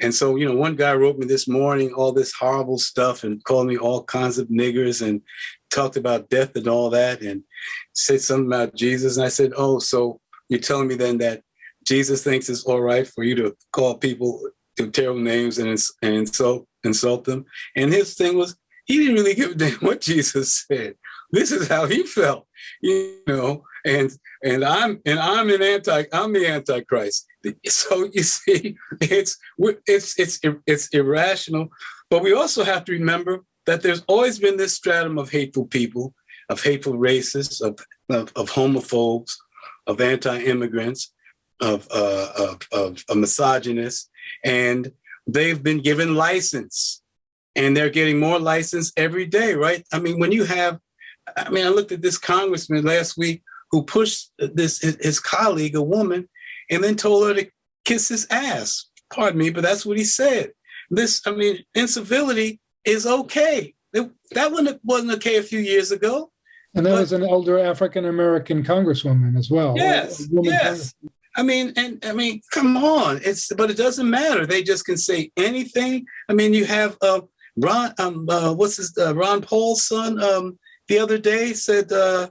S2: And so, you know, one guy wrote me this morning all this horrible stuff and called me all kinds of niggers and talked about death and all that and said something about Jesus. And I said, oh, so you're telling me then that Jesus thinks it's all right for you to call people terrible names and, and insult insult them. And his thing was he didn't really give a damn what Jesus said. This is how he felt, you know. And and I'm and I'm an anti I'm the antichrist. So you see, it's it's it's it's irrational. But we also have to remember that there's always been this stratum of hateful people, of hateful racists, of of, of homophobes, of anti-immigrants, of, uh, of, of a misogynist, and they've been given license and they're getting more license every day, right? I mean, when you have I mean, I looked at this congressman last week who pushed this his, colleague, a woman, and then told her to kiss his ass. Pardon me, but that's what he said. This, I mean, incivility is okay. It, that one wasn't okay a few years ago.
S1: And there
S2: But-
S1: was an elder African American congresswoman as well.
S2: Yes, yes. I mean, and I mean, come on. It's but it doesn't matter. They just can say anything. I mean, you have uh, Ron. Um, uh, what's his uh, Ron Paul's son? Um, the other day said, uh,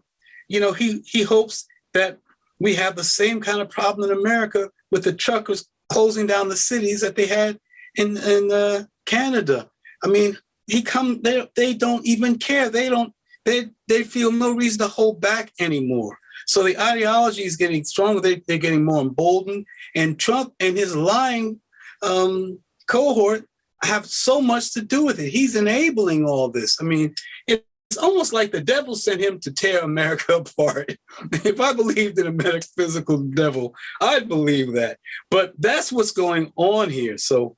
S2: you know, he he hopes that we have the same kind of problem in America with the truckers closing down the cities that they had in in uh, Canada. I mean, he come. They they don't even care. They don't. They they feel no reason to hold back anymore. So the ideology is getting stronger. They, they're getting more emboldened. And Trump and his lying um, cohort have so much to do with it. He's enabling all this. I mean, it's almost like the devil sent him to tear America [laughs] apart. if I believed in a metaphysical devil, I'd believe that. But that's what's going on here. So,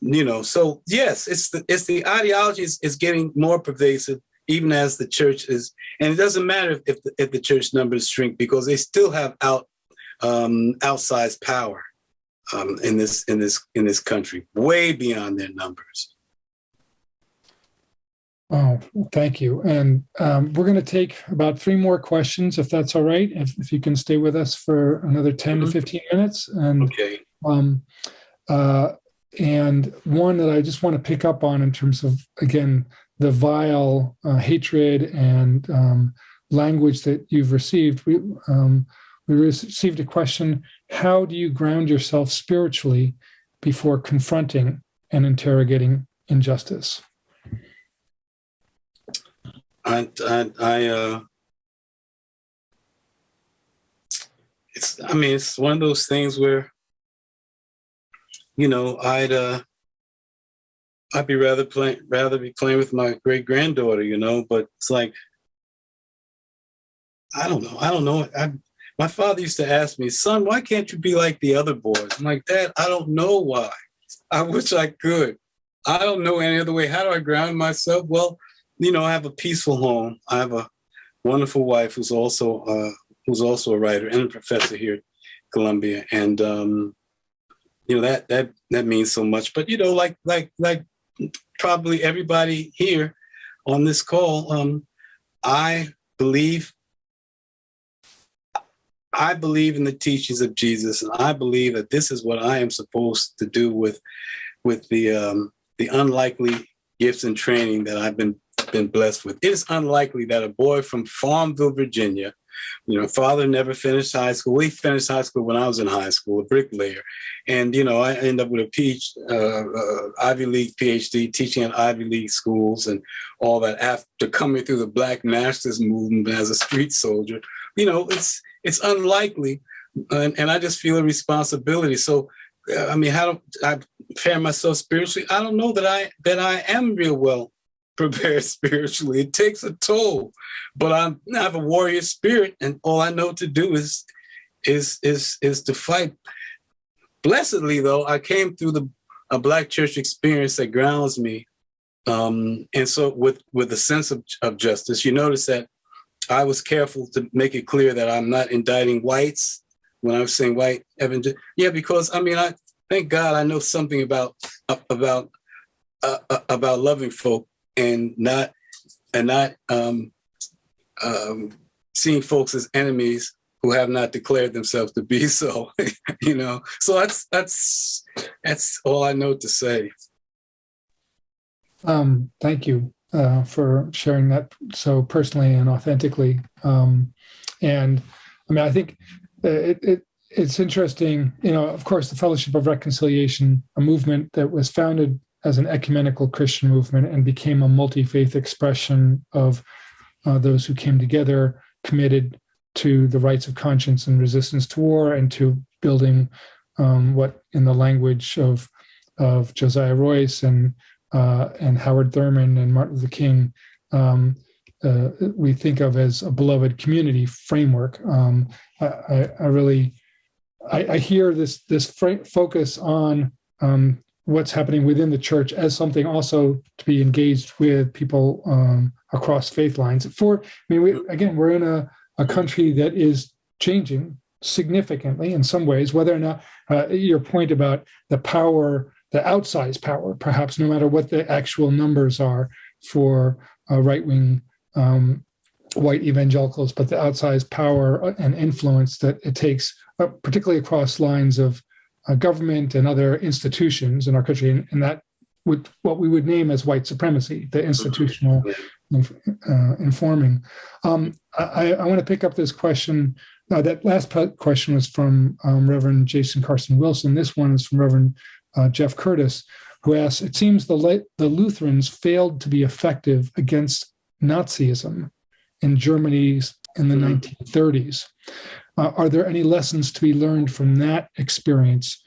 S2: you know, so yes, it's the it's the ideology is, is getting more pervasive even as the church is, and it doesn't matter if the, if the church numbers shrink because they still have out um, outsized power um, in this in this in this country, way beyond their numbers.
S1: Oh, thank you. And um, we're going to take about three more questions, if that's all right. If, if you can stay with us for another 10 to
S2: Mhm.
S1: 15 minutes. And
S2: Okay.
S1: Um, uh, and one that I just want to pick up on in terms of, again, the vile uh, hatred and um, language that you've received. We, um, we received a question How do you ground yourself spiritually before confronting and interrogating injustice?
S2: I I, I uh, it's I mean it's one of those things where you know I'd uh I'd be rather playing rather be playing with my great granddaughter, you know, but it's like I don't know. I don't know. I my father used to ask me, son, why can't you be like the other boys? I'm like, Dad, I don't know why. I wish I could. I don't know any other way. How do I ground myself? Well, you know, I have a peaceful home. I have a wonderful wife who's also uh, who's also a writer and a professor here at Columbia, and um, you know that that that means so much. But you know, like like like probably everybody here on this call, um, I believe I believe in the teachings of Jesus, and I believe that this is what I am supposed to do with with the um, the unlikely gifts and training that I've been been blessed with. It is unlikely that a boy from Farmville, Virginia, you know, father never finished high school. We finished high school when I was in high school, a bricklayer, and you know, I end up with a PhD, uh, uh, Ivy League PhD, teaching at Ivy League schools and all that. After coming through the Black Masters movement as a street soldier, you know, it's it's unlikely, and, and I just feel a responsibility. So, uh, I mean, how do I prepare myself spiritually? I don't know that I that I am real well prepared [laughs] spiritually. It takes a toll, but I'm, I have a warrior spirit, and all I know to do is is is is to fight. Blessedly, though, I came through the a black church experience that grounds me, um, and so with with a sense of, of justice. You notice that I was careful to make it clear that I'm not indicting whites when I was saying white evangel. Yeah, because I mean, I thank God I know something about about uh, about loving folk and not and not um, um, seeing folks as enemies who have not declared themselves to be [laughs] so. you know, so that's that's that's all I know to say.
S1: Um, thank you uh, for sharing that so personally and authentically. Um, and I mean, I think uh, it, it it's interesting. You know, of course, the Fellowship of Reconciliation, a movement that was founded as an ecumenical Christian movement and became a multi faith expression of uh, those who came together, committed to the rights of conscience and resistance to war, and to building um, what, in the language of of Josiah Royce and uh, and Howard Thurman and Martin Luther King, um, uh, we think of as a beloved community framework. Um, I, I, I, really, I, I, hear this this focus on um, what's happening within the church as something also to be engaged with people um, across faith lines. For I mean, we, again, we're in a, a country that is changing significantly in some ways. Whether or not uh, your point about the power, the outsized power, perhaps no matter what the actual numbers are for uh, right wing um, white evangelicals, but the outsized power and influence that it takes, uh, particularly across lines of uh, government and other institutions in our country, and, and, that would what we would name as white supremacy, the institutional uh, informing. Um, I, I want to pick up this question. Uh, that last question was from um, Reverend Jason Carson Wilson. This one is from Reverend uh, Jeff Curtis, who asks, "It seems the the Lutherans failed to be effective against Nazism in Germany's in the mm -hmm. 1930s. Uh, are there any lessons to be learned from that experience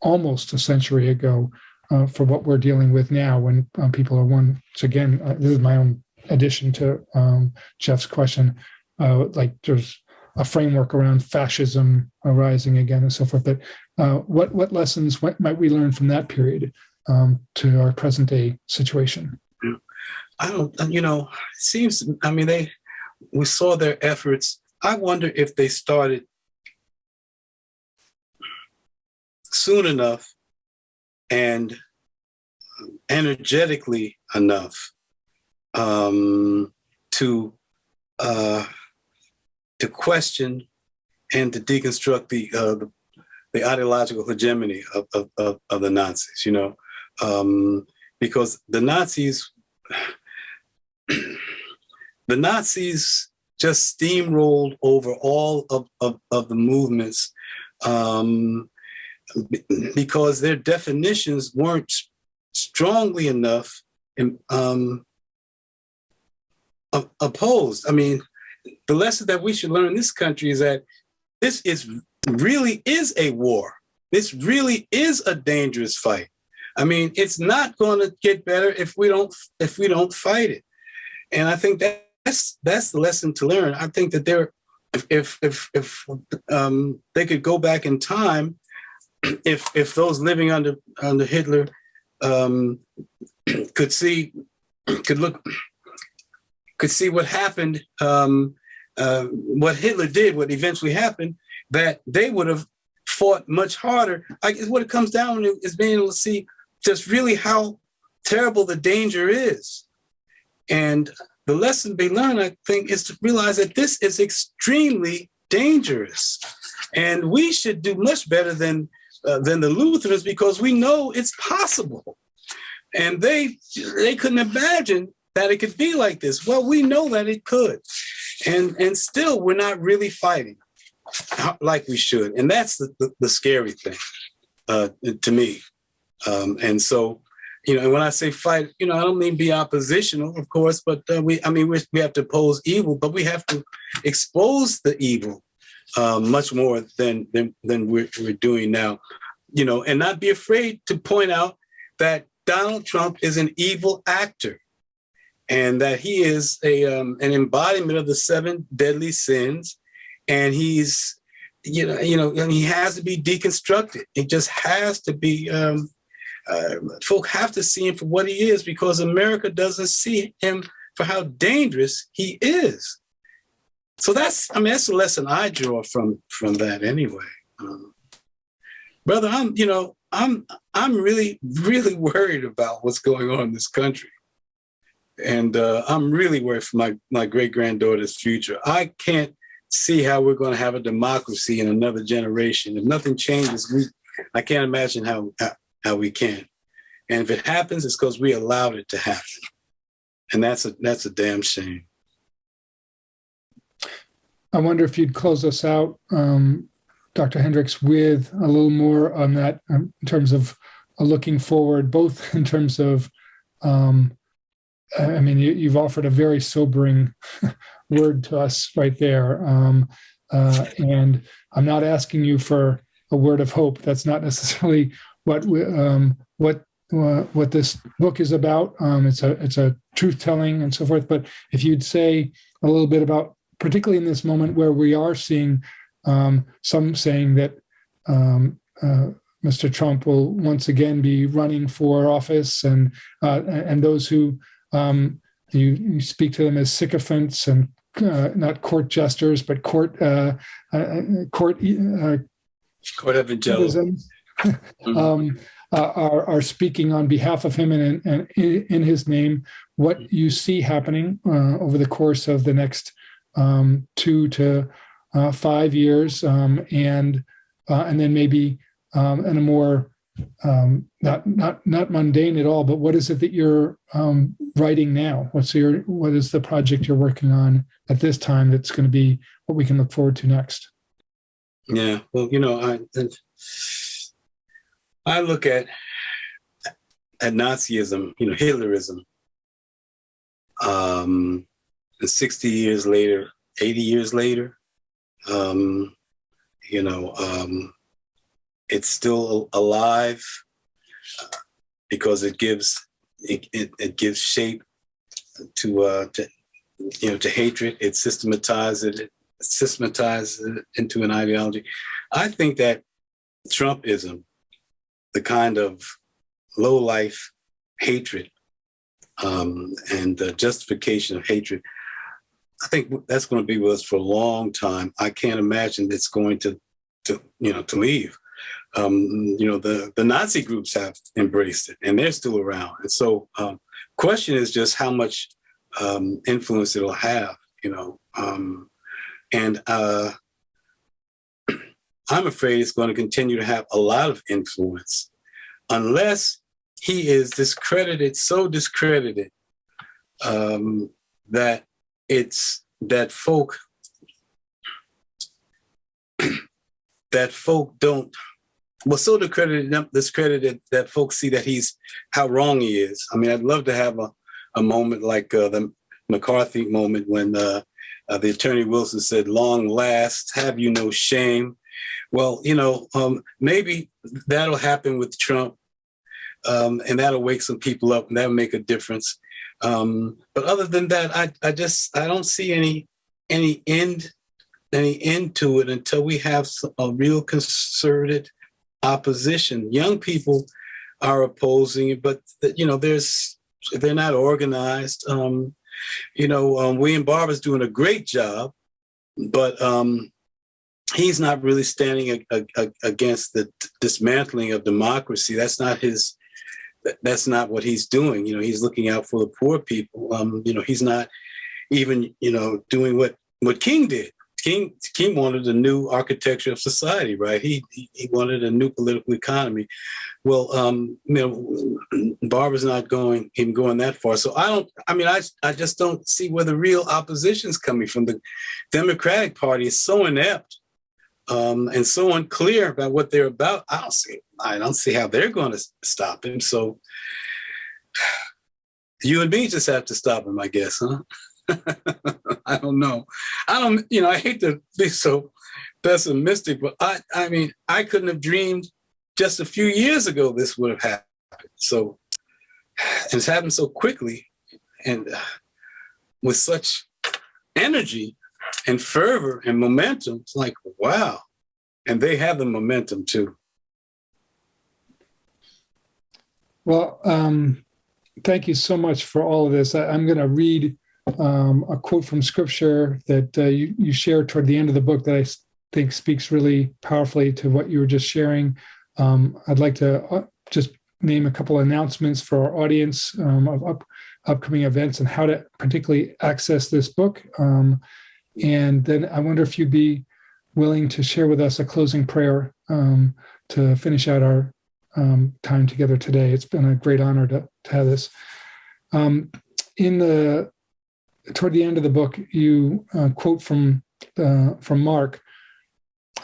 S1: almost a century ago uh, for what we're dealing with now when um, people are once again, uh, this is my own addition to um, Jeff's question, uh, like there's a framework around fascism arising again and so forth. But uh, what, what lessons what might we learn from that period um, to our present day situation?
S2: I don't, you know, it seems, I mean, they, we saw their efforts I wonder if they started soon enough and energetically enough um, to uh, to question and to deconstruct the uh, the, ideological hegemony of, of, of, of, the Nazis. You know, um, because the Nazis the Nazis just steamrolled over all of, of, of the movements um, because their definitions weren't strongly enough um, opposed. I mean, the lesson that we should learn in this country is that this is really is a war. This really is a dangerous fight. I mean, it's not going to get better if we don't if we don't fight it. And I think that that's that's the lesson to learn. I think that there, if if if, if um, they could go back in time, [clears throat] if if those living under under Hitler um, [clears throat] could see, [clears throat] could look, could see what happened, um, uh, what Hitler did, what eventually happened, that they would have fought much harder. I guess what it comes down to is being able to see just really how terrible the danger is. And the lesson be learn, I think, is to realize that this is extremely dangerous. And we should do much better than, uh, than the Lutherans because we know it's possible. And they, they couldn't imagine that it could be like this. Well, we know that it could. And, and still, we're not really fighting like we should. And that's the, the, the scary thing uh, to me. Um, and so you know, and when I say fight, you know, I don't mean be oppositional, of course, but uh, we, I mean, we, we have to oppose evil, but we have to expose the evil uh, much more than than than we're, we're doing now, you know, and not be afraid to point out that Donald Trump is an evil actor, and that he is a um, an embodiment of the seven deadly sins, and he's, you know, you know, he has to be deconstructed. It just has to be. Um, uh, folk have to see him for what he is because America doesn't see him for how dangerous he is. So that's, I mean, that's the lesson I draw from from that anyway. Um, brother, I'm, you know, I'm I'm really, really [laughs] worried about what's going on in this country. And uh, I'm really worried for my, my great granddaughter's future. I can't see how we're going to have a democracy in another generation. If nothing changes, we, I can't imagine how, how, how we can. And if it happens, it's because we allowed it to happen. And that's a that's a damn shame.
S1: I wonder if you'd close us out, um, Dr. Hendricks, with a little more on that um, in terms of uh, looking forward, both [laughs] in terms of, um, I mean, you, have offered a very sobering [laughs] word to us right there. Um, uh, and I'm not asking you for a word of hope. That's not necessarily what we, um, what uh, what this book is about. Um, it's a it's a truth telling and so forth. But if you'd say a little bit about, particularly in this moment where we are seeing um, some saying that um, uh, Mr. Trump will once again be running for office, and uh, and those who um, you, you speak to them as sycophants and uh, not court jesters, but court uh, uh, court uh,
S2: Court
S1: citizens, um, uh, are are speaking on behalf of him and, and in, in his name. What you see happening uh, over the course of the next um, two to uh, five years, um, and uh, and then maybe um, in a more um, not not not mundane at all, but what is it that you're um, writing now? What's your what is the project you're working on at this time that's going to be what we can look forward to next?
S2: Yeah, well, you know, I I look at at Nazism, you know, Hitlerism. Um, and 60 years later, 80 years later, um, you know, um, it's still alive because it gives it, it, it gives shape to uh, to you know to hatred. It systematizes it systematizes it into an ideology. I think that Trumpism, the kind of low life hatred um, and the justification of hatred, I think that's going to be with us for a long time. I can't imagine it's going to, to you know, to leave. Um, you know, the the Nazi groups have embraced it, and they're still around. And so, um, question is just how much um, influence it'll have. You know, um, and uh, I'm afraid it's going to continue to have a lot of influence unless he is discredited, so discredited um, that it's that folk [clears throat] that folk don't well so discredited discredited that folks see that he's how wrong he is. I mean, I'd love to have a, a moment like uh, the McCarthy moment when uh, uh, the attorney Wilson said, long last, have you no shame? Well, you know, um, maybe that'll happen with Trump um, and that'll wake some people up and that'll make a difference. Um, but other than that, I, I just, I don't see any, any end, any end to it until we have a real concerted opposition. Young people are opposing it, but you know, there's, they're not organized. Um, you know, um, William Barber's doing a great job, but um, he's not really standing a, a, against the dismantling of democracy. That's not his. That's not what he's doing. You know, he's looking out for the poor people. Um, you know, he's not even you know doing what what King did. King King wanted a new architecture of society, right? He he, wanted a new political economy. Well, um, you know, Barber's not going him going that far. So I don't. I mean, I I just don't see where the real opposition is coming from. The Democratic Party is so inept um, and so unclear about what they're about. I don't see. I don't see how they're going to stop him. So you and me just have to stop him, I guess, huh? [laughs] I don't know. I don't, you know, I hate to be so pessimistic, but I, I mean, I couldn't have dreamed just a few years ago this would have happened. So, it's happened so quickly and uh, with such energy and fervor and momentum. It's like, wow. And they have the momentum too.
S1: Well, um, thank you so much for all of this. I, I'm going to read um, a quote from scripture that uh, you, you share toward the end of the book that I think speaks really powerfully to what you were just sharing. Um, I'd like to uh, just name a couple announcements for our audience um, of up, upcoming events and how to particularly access this book. Um, and then I wonder if you'd be willing to share with us a closing prayer um, to finish out our um, time together today. It's been a great honor to, to have this. in the toward the end of the book, you uh, quote from uh, from Mark.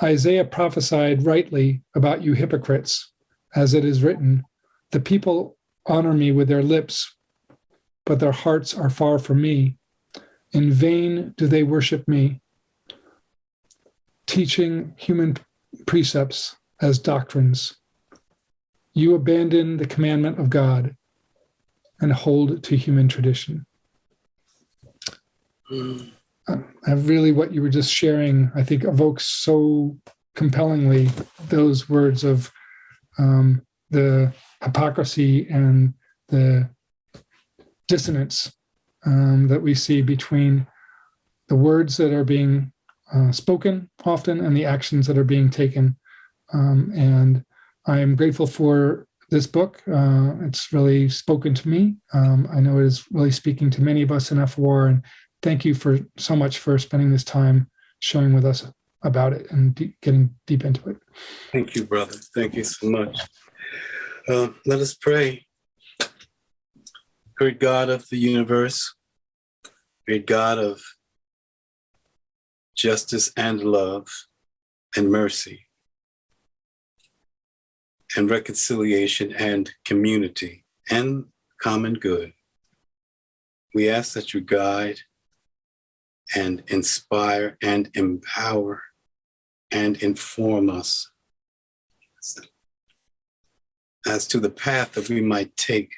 S1: Isaiah prophesied rightly about you hypocrites, as it is written, "The people honor me with their lips, but their hearts are far from me. In vain do they worship me, teaching human precepts as doctrines. You abandon the commandment of God and hold to human tradition." I really, what you were just sharing, I think evokes so compellingly those words of um, the hypocrisy and the dissonance um, that we see between the words that are being uh, spoken often and the actions that are being taken. Um, and I am grateful for this book. Uh, it's really spoken to me. Um, I know it is really speaking to many of us in FOR. And thank you for so much for spending this time sharing with us about it and de- getting deep into it.
S2: Thank you, brother. Thank you so much. Uh, let us pray. Great God of the universe, great God of justice and love and mercy and reconciliation and community and common good. We ask that you guide and inspire and empower and inform us as to the path that we might take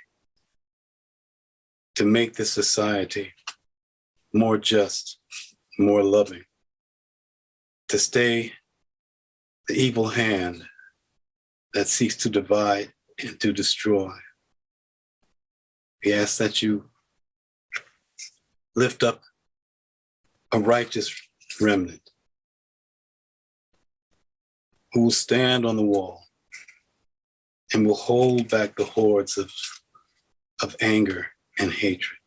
S2: to make this society more just, more loving, to stay the evil hand that seeks to divide and to destroy. We ask that you lift up a righteous remnant who will stand on the wall and will hold back the hordes of, of anger and hatred.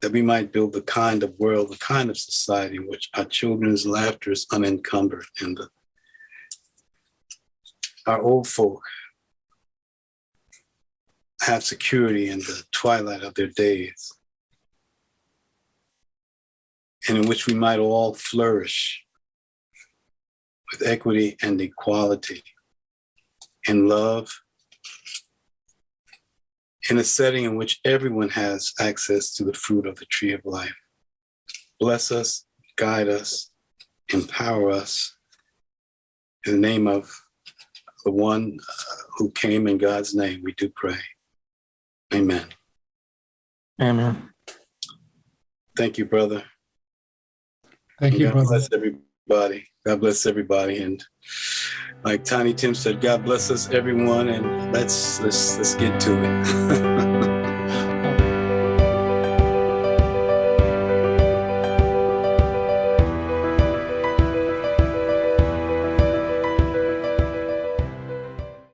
S2: That we might build the kind of world, the kind of society in which our children's laughter is unencumbered and the, our old folk have security in the twilight of their days, and in which we might all flourish with equity and equality in love, in a setting in which everyone has access to the fruit of the tree of life. Bless us, guide us, empower us. In the name of the one uh, who came in God's name, we do pray. Amen.
S3: Amen.
S2: Thank you, brother.
S1: Thank you,
S2: God
S1: brother.
S2: bless everybody. God bless everybody. And like Tiny Tim said, God bless us, everyone. And let's let's let's get to it. [laughs]